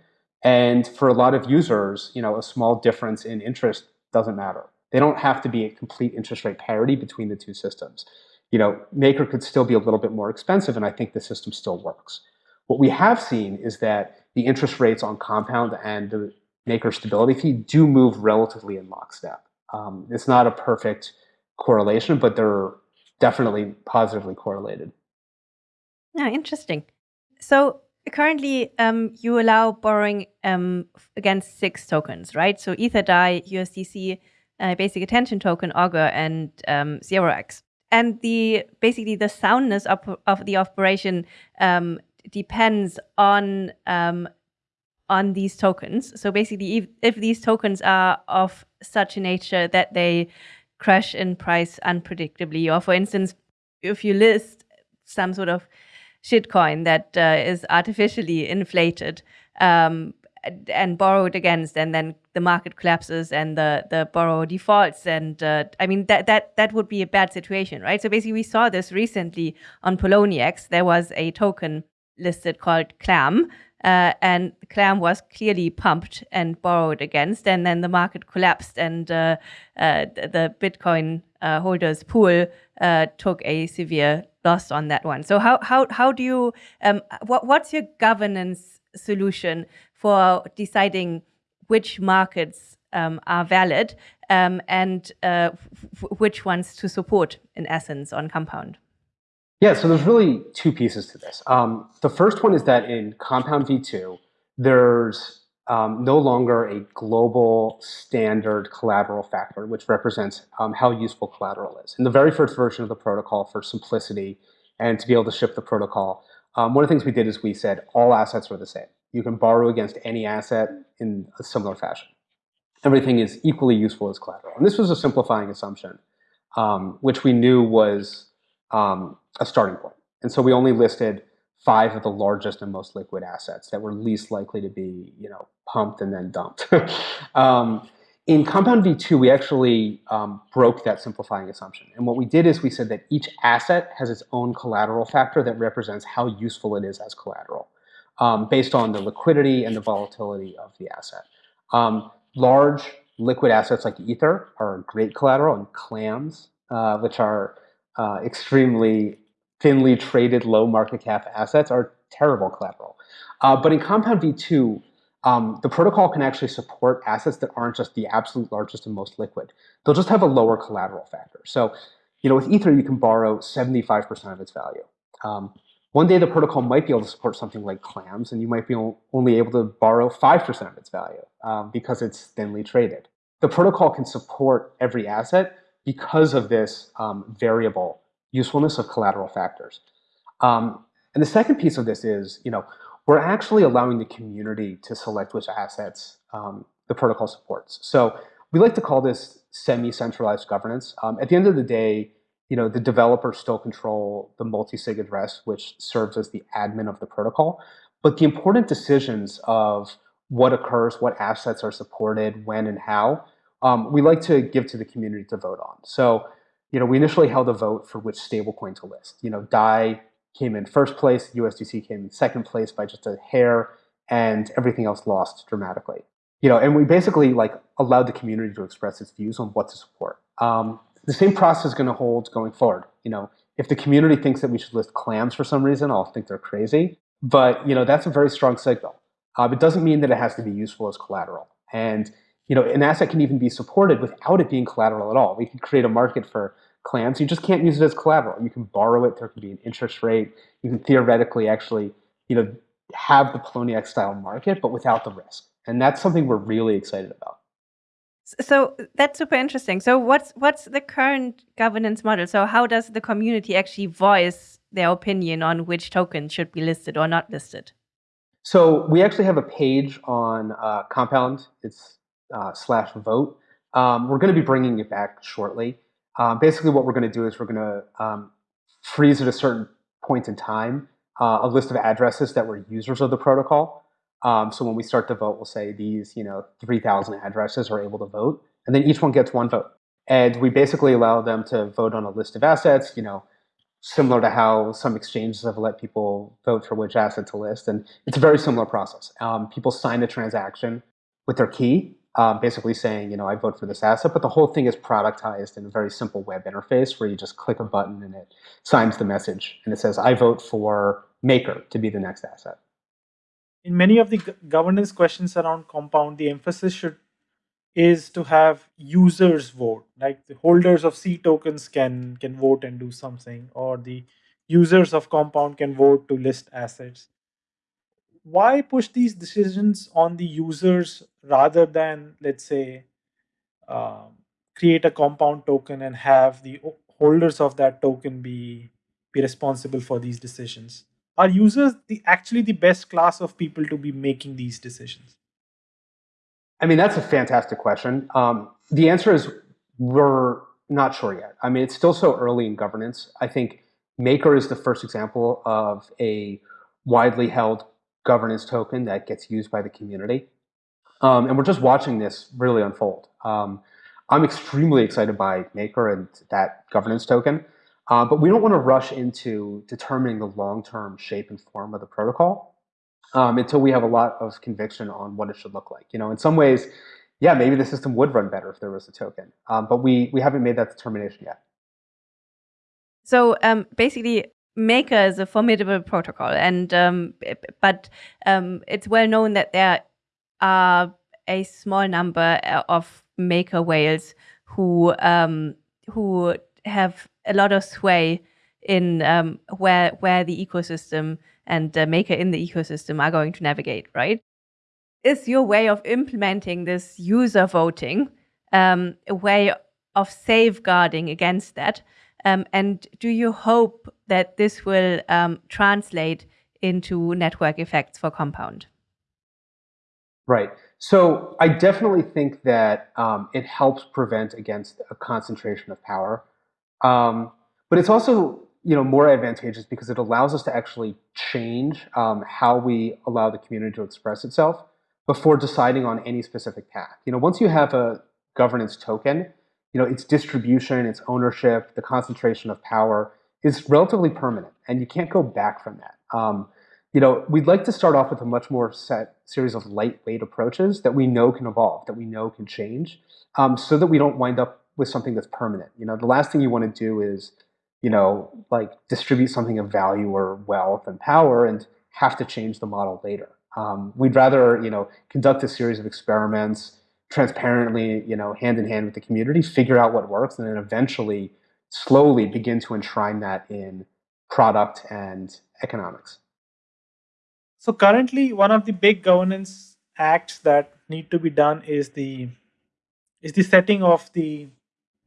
And for a lot of users, you know, a small difference in interest doesn't matter. They don't have to be a complete interest rate parity between the two systems. You know, Maker could still be a little bit more expensive, and I think the system still works. What we have seen is that the interest rates on Compound and the Maker stability fee do move relatively in lockstep. Um, it's not a perfect correlation, but they're definitely positively correlated. Yeah, interesting. So currently, um, you allow borrowing um, against six tokens, right? So Ether DAI, USDC, uh, Basic Attention Token, Augur, and um, ZeroX. And the basically the soundness of, of the operation um, depends on um, on these tokens. So basically, if, if these tokens are of such a nature that they crash in price unpredictably, or for instance, if you list some sort of shitcoin that uh, is artificially inflated um, and borrowed against, and then the market collapses and the the borrower defaults, and uh, I mean that that that would be a bad situation, right? So basically, we saw this recently on Poloniex. There was a token listed called Clam, uh, and Clam was clearly pumped and borrowed against, and then the market collapsed, and uh, uh, the Bitcoin uh, holders pool uh, took a severe loss on that one. So how how how do you um, what what's your governance solution for deciding which markets um, are valid um, and uh, which ones to support in essence on Compound? Yeah, so there's really two pieces to this. Um, the first one is that in Compound V2, there's um, no longer a global standard collateral factor, which represents um, how useful collateral is. In the very first version of the protocol, for simplicity and to be able to ship the protocol, um, one of the things we did is we said all assets are the same. You can borrow against any asset in a similar fashion. Everything is equally useful as collateral. And this was a simplifying assumption, um, which we knew was um, a starting point. And so we only listed five of the largest and most liquid assets that were least likely to be, you know, pumped and then dumped. <laughs> um, in Compound V2, we actually um, broke that simplifying assumption. And what we did is we said that each asset has its own collateral factor that represents how useful it is as collateral um, based on the liquidity and the volatility of the asset. Um, large liquid assets like Ether are great collateral and clams, uh, which are uh, extremely thinly traded low market cap assets are terrible collateral. Uh, but in Compound V2, um, the protocol can actually support assets that aren't just the absolute largest and most liquid. They'll just have a lower collateral factor. So, you know, with Ether, you can borrow 75% of its value. Um, one day the protocol might be able to support something like clams, and you might be only able to borrow 5% of its value um, because it's thinly traded. The protocol can support every asset because of this um, variable usefulness of collateral factors. Um, and the second piece of this is, you know, we're actually allowing the community to select which assets um, the protocol supports. So we like to call this semi-centralized governance. Um, at the end of the day, you know, the developers still control the multi-sig address, which serves as the admin of the protocol. But the important decisions of what occurs, what assets are supported, when and how, um, we like to give to the community to vote on. So you know, we initially held a vote for which stablecoin to list. You know, DAI came in first place, USDC came in second place by just a hair, and everything else lost dramatically. You know, and we basically like allowed the community to express its views on what to support. Um, the same process is going to hold going forward. You know, if the community thinks that we should list clams for some reason, I'll think they're crazy. But you know, that's a very strong signal. Uh, it doesn't mean that it has to be useful as collateral. And you know, an asset can even be supported without it being collateral at all. We can create a market for clams. You just can't use it as collateral. You can borrow it. There can be an interest rate. You can theoretically actually, you know, have the Poloniex style market, but without the risk. And that's something we're really excited about. So that's super interesting. So what's what's the current governance model? So how does the community actually voice their opinion on which token should be listed or not listed? So we actually have a page on uh, Compound. It's uh, slash vote. Um, we're going to be bringing it back shortly. Um, basically, what we're going to do is we're going to um, freeze at a certain point in time uh, a list of addresses that were users of the protocol. Um, so when we start to vote, we'll say these, you know, 3,000 addresses are able to vote, and then each one gets one vote. And we basically allow them to vote on a list of assets, you know, similar to how some exchanges have let people vote for which asset to list. And it's a very similar process. Um, people sign a transaction with their key, um, basically saying, you know, I vote for this asset, but the whole thing is productized in a very simple web interface where you just click a button and it signs the message and it says, I vote for Maker to be the next asset. In many of the governance questions around compound, the emphasis should is to have users vote like the holders of c tokens can can vote and do something or the users of compound can vote to list assets why push these decisions on the users rather than let's say um, create a compound token and have the holders of that token be be responsible for these decisions are users the actually the best class of people to be making these decisions I mean, that's a fantastic question. Um, the answer is we're not sure yet. I mean, it's still so early in governance. I think Maker is the first example of a widely held governance token that gets used by the community. Um, and we're just watching this really unfold. Um, I'm extremely excited by Maker and that governance token, uh, but we don't want to rush into determining the long-term shape and form of the protocol um, until we have a lot of conviction on what it should look like. You know, in some ways, yeah, maybe the system would run better if there was a token, um, but we we haven't made that determination yet. So um, basically, Maker is a formidable protocol, and um, but um, it's well known that there are a small number uh, of Maker whales who um, who have a lot of sway in um, where where the ecosystem and uh, Maker in the ecosystem are going to navigate, right? Is your way of implementing this user voting um, a way of safeguarding against that? Um, and do you hope that this will um, translate into network effects for Compound? Right. So I definitely think that um, it helps prevent against a concentration of power. Um, but it's also you know, more advantageous because it allows us to actually change um, how we allow the community to express itself before deciding on any specific path. You know, once you have a governance token, you know, its distribution, its ownership, the concentration of power is relatively permanent, and you can't go back from that. Um, you know, we'd like to start off with a much more set series of lightweight approaches that we know can evolve, that we know can change, um, so that we don't wind up with something that's permanent. You know, the last thing you want to do is you know, like distribute something of value or wealth and power and have to change the model later. Um, we'd rather, you know, conduct a series of experiments transparently, you know, hand in hand with the community, figure out what works, and then eventually, slowly begin to enshrine that in product and economics. So currently, one of the big governance acts that need to be done is the is the setting of the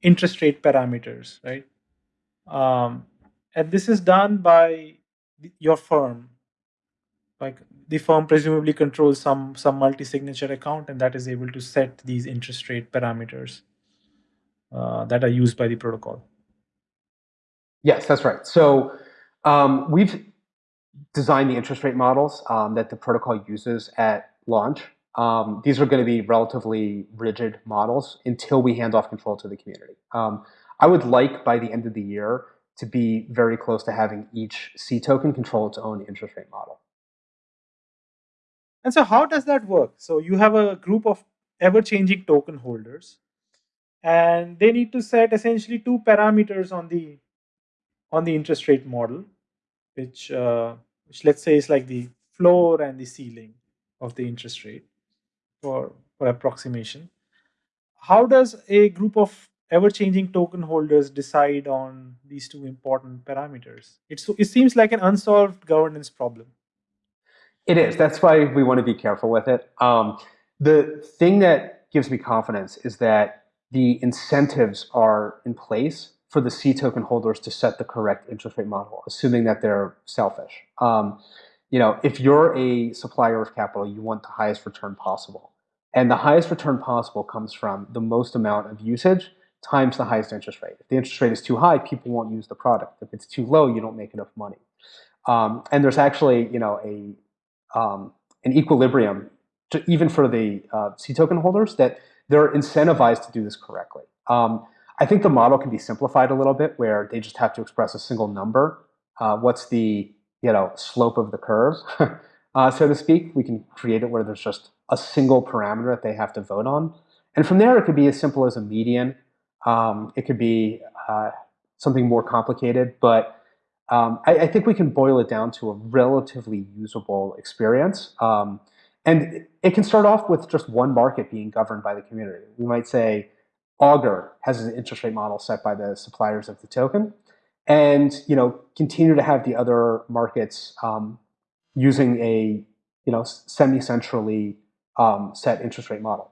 interest rate parameters, right? Um, and this is done by your firm. Like the firm presumably controls some some multi-signature account, and that is able to set these interest rate parameters uh, that are used by the protocol. Yes, that's right. So um, we've designed the interest rate models um, that the protocol uses at launch. Um, these are going to be relatively rigid models until we hand off control to the community. Um, I would like by the end of the year to be very close to having each C token control its own interest rate model. And so how does that work? So you have a group of ever-changing token holders and they need to set essentially two parameters on the on the interest rate model, which uh, which let's say is like the floor and the ceiling of the interest rate for, for approximation. How does a group of ever-changing token holders decide on these two important parameters? It's, it seems like an unsolved governance problem. It is. That's why we want to be careful with it. Um, the thing that gives me confidence is that the incentives are in place for the C token holders to set the correct interest rate model, assuming that they're selfish. Um, you know, if you're a supplier of capital, you want the highest return possible. And the highest return possible comes from the most amount of usage times the highest interest rate. If the interest rate is too high, people won't use the product. If it's too low, you don't make enough money. Um, and there's actually, you know, a um, an equilibrium, to, even for the uh, C token holders, that they're incentivized to do this correctly. Um, I think the model can be simplified a little bit where they just have to express a single number. Uh, what's the you know slope of the curve, <laughs> uh, so to speak? We can create it where there's just a single parameter that they have to vote on, and from there it could be as simple as a median. Um, it could be uh, something more complicated, but um, I, I, think we can boil it down to a relatively usable experience. Um, and it can start off with just one market being governed by the community. We might say Augur has an interest rate model set by the suppliers of the token, and you know continue to have the other markets um, using a you know semi-centrally um, set interest rate model.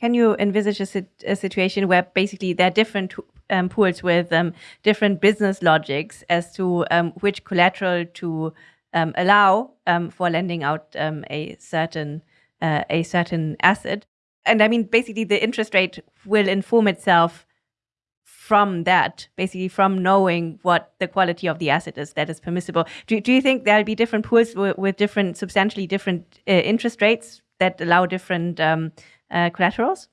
Can you envisage a, a situation where basically there are different um, pools with um, different business logics as to um, which collateral to um, allow um, for lending out um, a certain uh, a certain asset. And I mean, basically, the interest rate will inform itself from that, basically from knowing what the quality of the asset is that is permissible. Do, do you think there'll be different pools with, different, substantially different uh, interest rates that allow different uh, collaterals?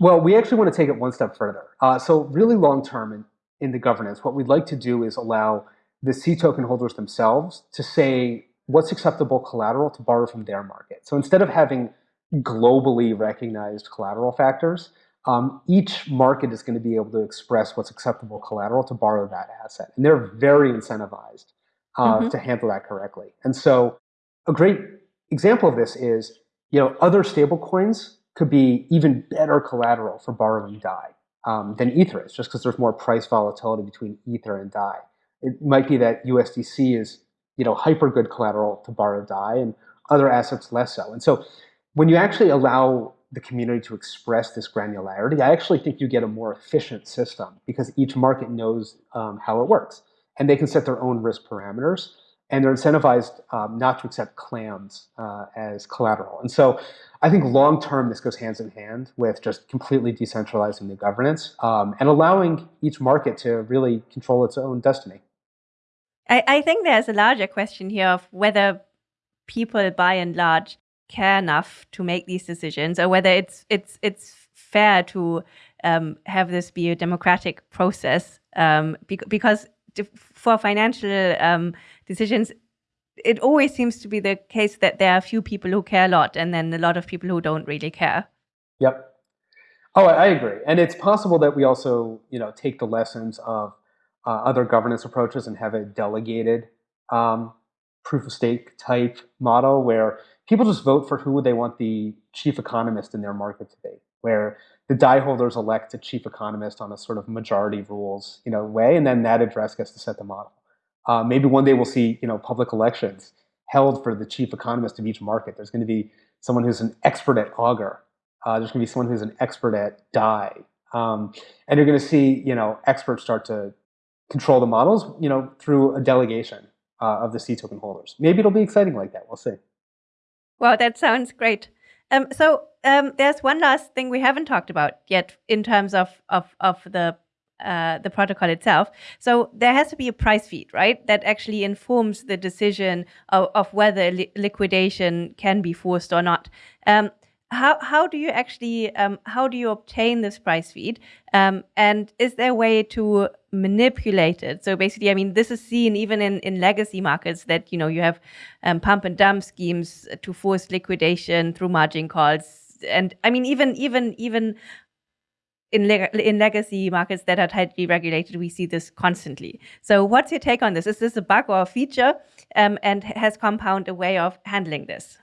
Well, we actually want to take it one step further. Uh, so, really long term in, in the governance, what we'd like to do is allow the C token holders themselves to say what's acceptable collateral to borrow from their market. So instead of having globally recognized collateral factors, um, each market is going to be able to express what's acceptable collateral to borrow that asset. And they're very incentivized uh, mm-hmm. to handle that correctly. And so a great example of this is, you know, other stablecoins could be even better collateral for borrowing DAI um, than Ether is, just because there's more price volatility between Ether and DAI. It might be that USDC is you know hyper good collateral to borrow DAI and other assets less so. And so when you actually allow the community to express this granularity, I actually think you get a more efficient system because each market knows um, how it works and they can set their own risk parameters and they're incentivized um, not to accept clams uh, as collateral. And so I think long term, this goes hands in hand with just completely decentralizing the governance um, and allowing each market to really control its own destiny. I, I think there's a larger question here of whether people by and large care enough to make these decisions or whether it's it's it's fair to um, have this be a democratic process um, because for financial um, decisions it always seems to be the case that there are a few people who care a lot and then a lot of people who don't really care. Yep. Oh i agree. And it's possible that we also you know take the lessons of uh, other governance approaches and have a delegated um, proof of stake type model where people just vote for who they want the chief economist in their market to be, where the DAI holders elect a chief economist on a sort of majority rules you know way, and then that address gets to set the model. Uh, maybe one day we'll see you know public elections held for the chief economist of each market. There's going to be someone who's an expert at Augur. Uh, there's going to be someone who's an expert at DAI. Um, and you're going to see you know experts start to control the models, you know, through a delegation uh, of the C token holders. Maybe it'll be exciting like that. We'll see. Well, that sounds great. Um, so um, there's one last thing we haven't talked about yet in terms of of of the uh, the protocol itself. So there has to be a price feed, right? That actually informs the decision of, of whether li liquidation can be forced or not. Um, how how do you actually um, how do you obtain this price feed um, and is there a way to manipulate it so basically i mean this is seen even in, in legacy markets that you know you have um, pump and dump schemes to force liquidation through margin calls and i mean even even even in, in legacy markets that are tightly regulated, we see this constantly. So, what's your take on this? Is this a bug or a feature? Um, and has Compound a way of handling this?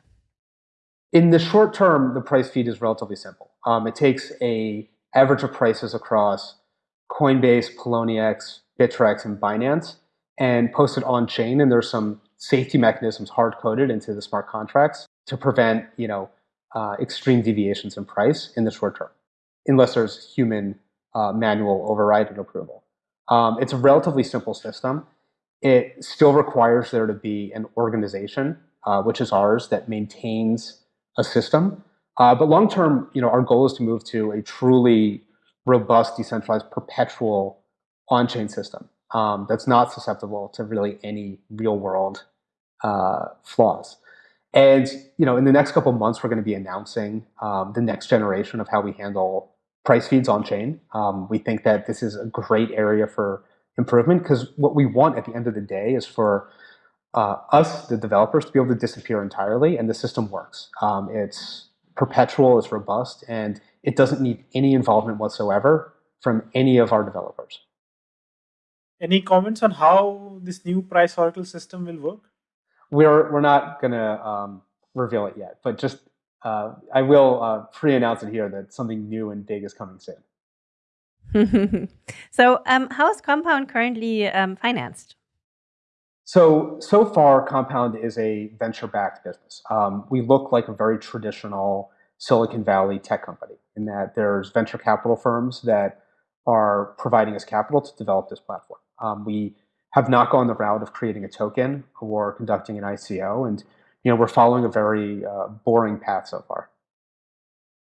In the short term, the price feed is relatively simple. Um, it takes a average of prices across Coinbase, Poloniex, Bittrex, and Binance, and post it on chain. And there's some safety mechanisms hard coded into the smart contracts to prevent, you know, uh, extreme deviations in price in the short term, unless there's human uh, manual override and approval. Um, it's a relatively simple system. It still requires there to be an organization, uh, which is ours, that maintains a system. Uh, but long term, you know, our goal is to move to a truly robust, decentralized, perpetual on-chain system um, that's not susceptible to really any real-world uh, flaws. And you know, in the next couple months, we're going to be announcing um, the next generation of how we handle price feeds on chain. Um, we think that this is a great area for improvement because what we want at the end of the day is for uh, us, the developers, to be able to disappear entirely, and the system works. Um, it's perpetual, it's robust, and it doesn't need any involvement whatsoever from any of our developers. Any comments on how this new price oracle system will work? We're we're not gonna um, reveal it yet, but just uh, I will uh, pre-announce it here that something new and big is coming soon. <laughs> so, um, how is Compound currently um, financed? So so far, Compound is a venture-backed business. Um, we look like a very traditional Silicon Valley tech company in that there's venture capital firms that are providing us capital to develop this platform. Um, we have not gone the route of creating a token or conducting an ICO, and you know we're following a very uh, boring path so far.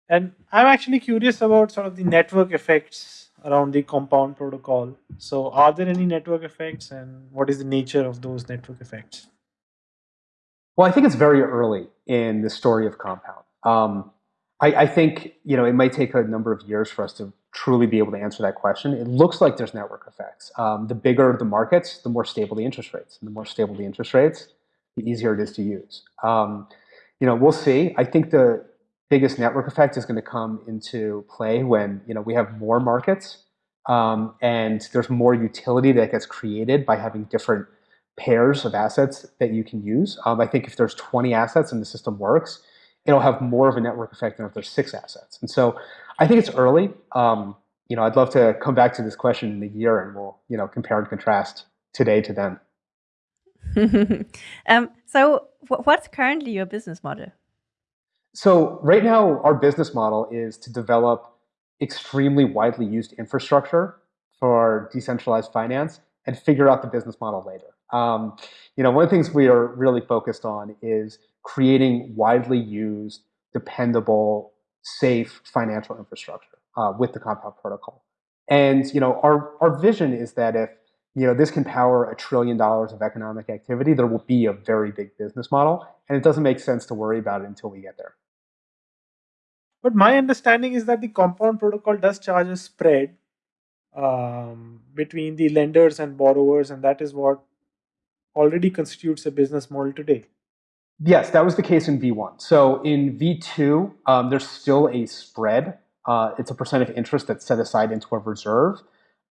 And I'm actually curious about sort of the network effects around the compound protocol. So, are there any network effects, and what is the nature of those network effects? Well, I think it's very early in the story of Compound. Um, I, I, think you know it might take a number of years for us to truly be able to answer that question. It looks like there's network effects. Um, the bigger the markets, the more stable the interest rates. And the more stable the interest rates, the easier it is to use. Um, you know, we'll see. I think the biggest network effect is going to come into play when you know we have more markets um, and there's more utility that gets created by having different pairs of assets that you can use. Um, I think if there's 20 assets and the system works, it'll have more of a network effect than if there's six assets. And so I think it's early. Um, you know, I'd love to come back to this question in a year and we'll, you know, compare and contrast today to then. <laughs> um, so what's currently your business model? So right now, our business model is to develop extremely widely used infrastructure for decentralized finance and figure out the business model later. Um, you know, one of the things we are really focused on is creating widely used, dependable, safe financial infrastructure uh, with the Compound protocol. And you know, our our vision is that if you know this can power a trillion dollars of economic activity, there will be a very big business model, and it doesn't make sense to worry about it until we get there. But my understanding is that the Compound protocol does charge a spread um, between the lenders and borrowers, and that is what already constitutes a business model today. Yes, that was the case in V1. So in V2, um, there's still a spread. Uh, it's a percent of interest that's set aside into a reserve.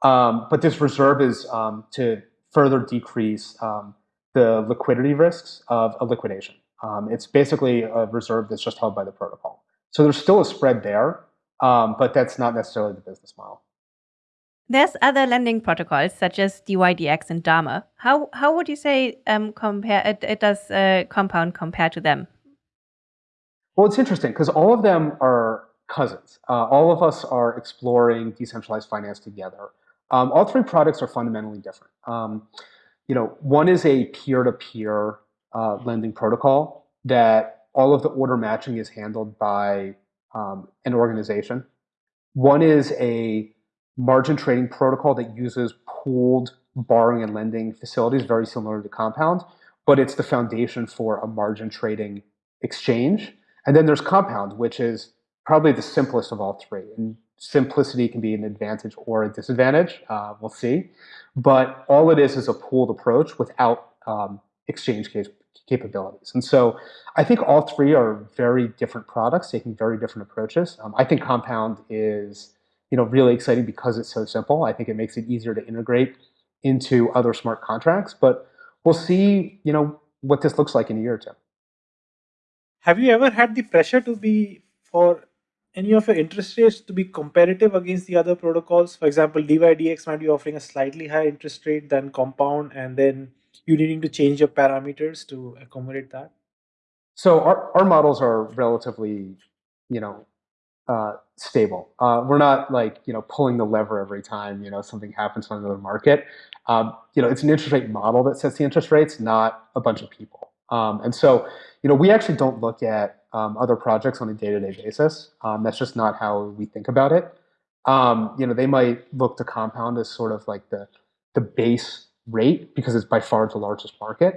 Um, but this reserve is um, to further decrease um, the liquidity risks of a liquidation. Um, it's basically a reserve that's just held by the protocol. So there's still a spread there, um, but that's not necessarily the business model. There's other lending protocols such as DYDX and Dharma. How how would you say um, compare it, it does uh, Compound compare to them? Well, it's interesting because all of them are cousins. Uh, all of us are exploring decentralized finance together. Um, all three products are fundamentally different. Um, you know, one is a peer-to-peer uh, lending protocol that all of the order matching is handled by um, an organization. One is a margin trading protocol that uses pooled borrowing and lending facilities, very similar to Compound, but it's the foundation for a margin trading exchange. And then there's Compound, which is probably the simplest of all three. And simplicity can be an advantage or a disadvantage. Uh, we'll see. But all it is is a pooled approach without um, exchange case capabilities. And so I think all three are very different products taking very different approaches. Um, I think Compound is you know, really exciting because it's so simple. I think it makes it easier to integrate into other smart contracts, but we'll see, you know, what this looks like in a year or two. Have you ever had the pressure to be for any of your interest rates to be competitive against the other protocols? For example, DYDX might be offering a slightly higher interest rate than Compound, and then you needing to change your parameters to accommodate that. So our, our models are relatively, you know, uh, stable. Uh, we're not like you know pulling the lever every time you know something happens on another market. Um, you know, it's an interest rate model that sets the interest rates, not a bunch of people. Um, and so, you know, we actually don't look at um, other projects on a day-to-day -day basis. Um, that's just not how we think about it. Um, you know, they might look to Compound as sort of like the the base rate because it's by far the largest market,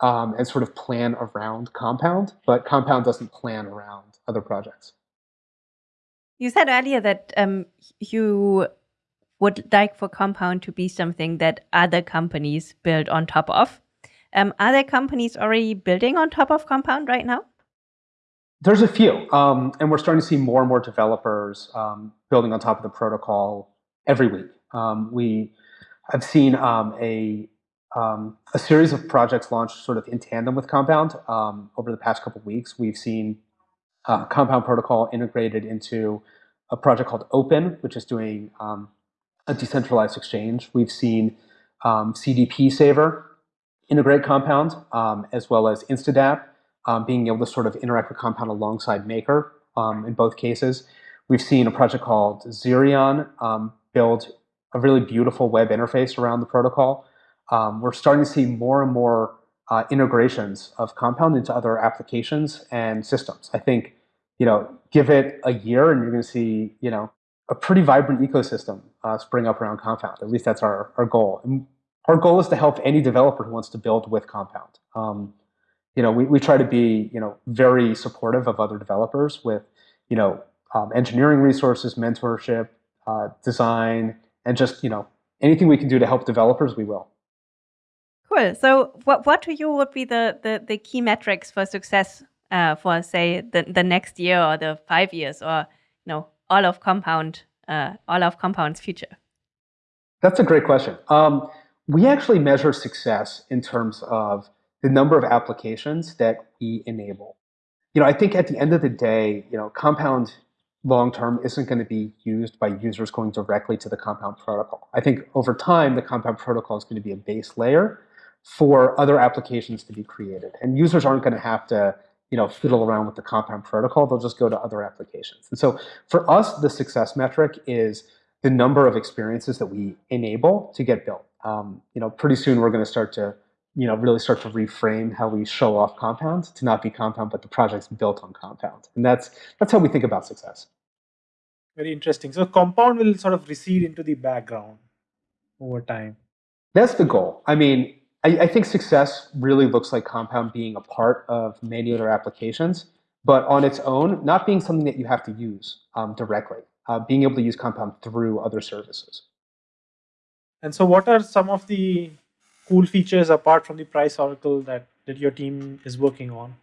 um, and sort of plan around Compound. But Compound doesn't plan around other projects. You said earlier that um, you would like for Compound to be something that other companies build on top of. Um, are there companies already building on top of Compound right now? There's a few, um, and we're starting to see more and more developers um, building on top of the protocol every week. Um, we have seen um, a um, a series of projects launched sort of in tandem with Compound over the past couple weeks. We've seen uh, Compound protocol integrated into a project called Open, which is doing a decentralized exchange. We've seen CDP Saver integrate Compound, as well as Instadapp um, being able to sort of interact with Compound alongside Maker um, in both cases. We've seen a project called Zerion um, build a really beautiful web interface around the protocol. Um, we're starting to see more and more uh, integrations of Compound into other applications and systems. I think, you know, give it a year and you're going to see, you know, a pretty vibrant ecosystem uh, spring up around Compound. At least that's our, our goal. And our goal is to help any developer who wants to build with Compound. Um, you know, we, we try to be, you know, very supportive of other developers with, you know, um, engineering resources, mentorship, uh, design, and just, you know, anything we can do to help developers, we will. Cool. So what, what to you would be the, the, the key metrics for success uh, for, say, the, the next year or the five years or, you know, all of Compound, uh, all of Compound's future? That's a great question. Um, we actually measure success in terms of the number of applications that we enable. You know, I think at the end of the day, you know, Compound long term isn't going to be used by users going directly to the Compound protocol. I think over time, the Compound protocol is going to be a base layer for other applications to be created. And users aren't going to have to, you know, fiddle around with the Compound protocol. They'll just go to other applications. And so for us, the success metric is the number of experiences that we enable to get built. Um, you know, pretty soon we're going to start to you know, really start to reframe how we show off Compound to not be Compound, but the project's built on Compound. And that's, that's how we think about success. Very interesting. So Compound will sort of recede into the background over time. That's the goal. I mean, I, I think success really looks like Compound being a part of many other applications, but on its own, not being something that you have to use um, directly, uh, being able to use Compound through other services. And so what are some of the cool features apart from the price oracle that, that your team is working on?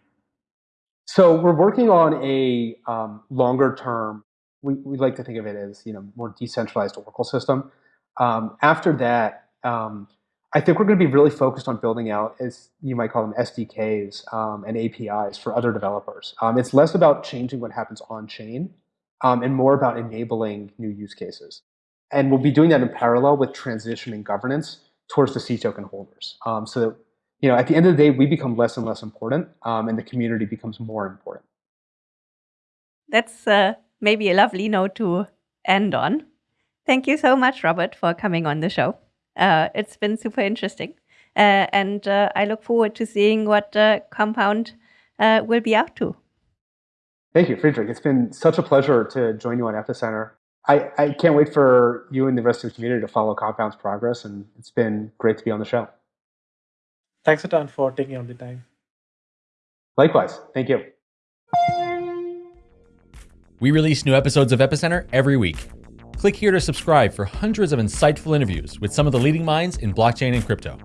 So we're working on a um, longer term, we, we like to think of it as you know more decentralized Oracle system. Um, after that, um, I think we're going to be really focused on building out, as you might call them, SDKs um, and APIs for other developers. Um, it's less about changing what happens on chain um, and more about enabling new use cases. And we'll be doing that in parallel with transitioning governance towards the C token holders. Um, so that, you know, at the end of the day, we become less and less important, um, and the community becomes more important. That's uh, maybe a lovely note to end on. Thank you so much, Robert, for coming on the show. Uh, it's been super interesting. Uh, and uh, I look forward to seeing what Compound uh, will be out to. Thank you, Friedrich. It's been such a pleasure to join you on Epicenter. I, I can't wait for you and the rest of the community to follow Compound's progress, and it's been great to be on the show. Thanks a ton for taking on the time. Likewise. Thank you. We release new episodes of Epicenter every week. Click here to subscribe for hundreds of insightful interviews with some of the leading minds in blockchain and crypto.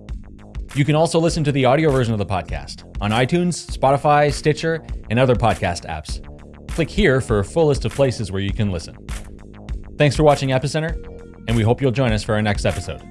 You can also listen to the audio version of the podcast on iTunes, Spotify, Stitcher, and other podcast apps. Click here for a full list of places where you can listen. Thanks for watching Epicenter, and we hope you'll join us for our next episode.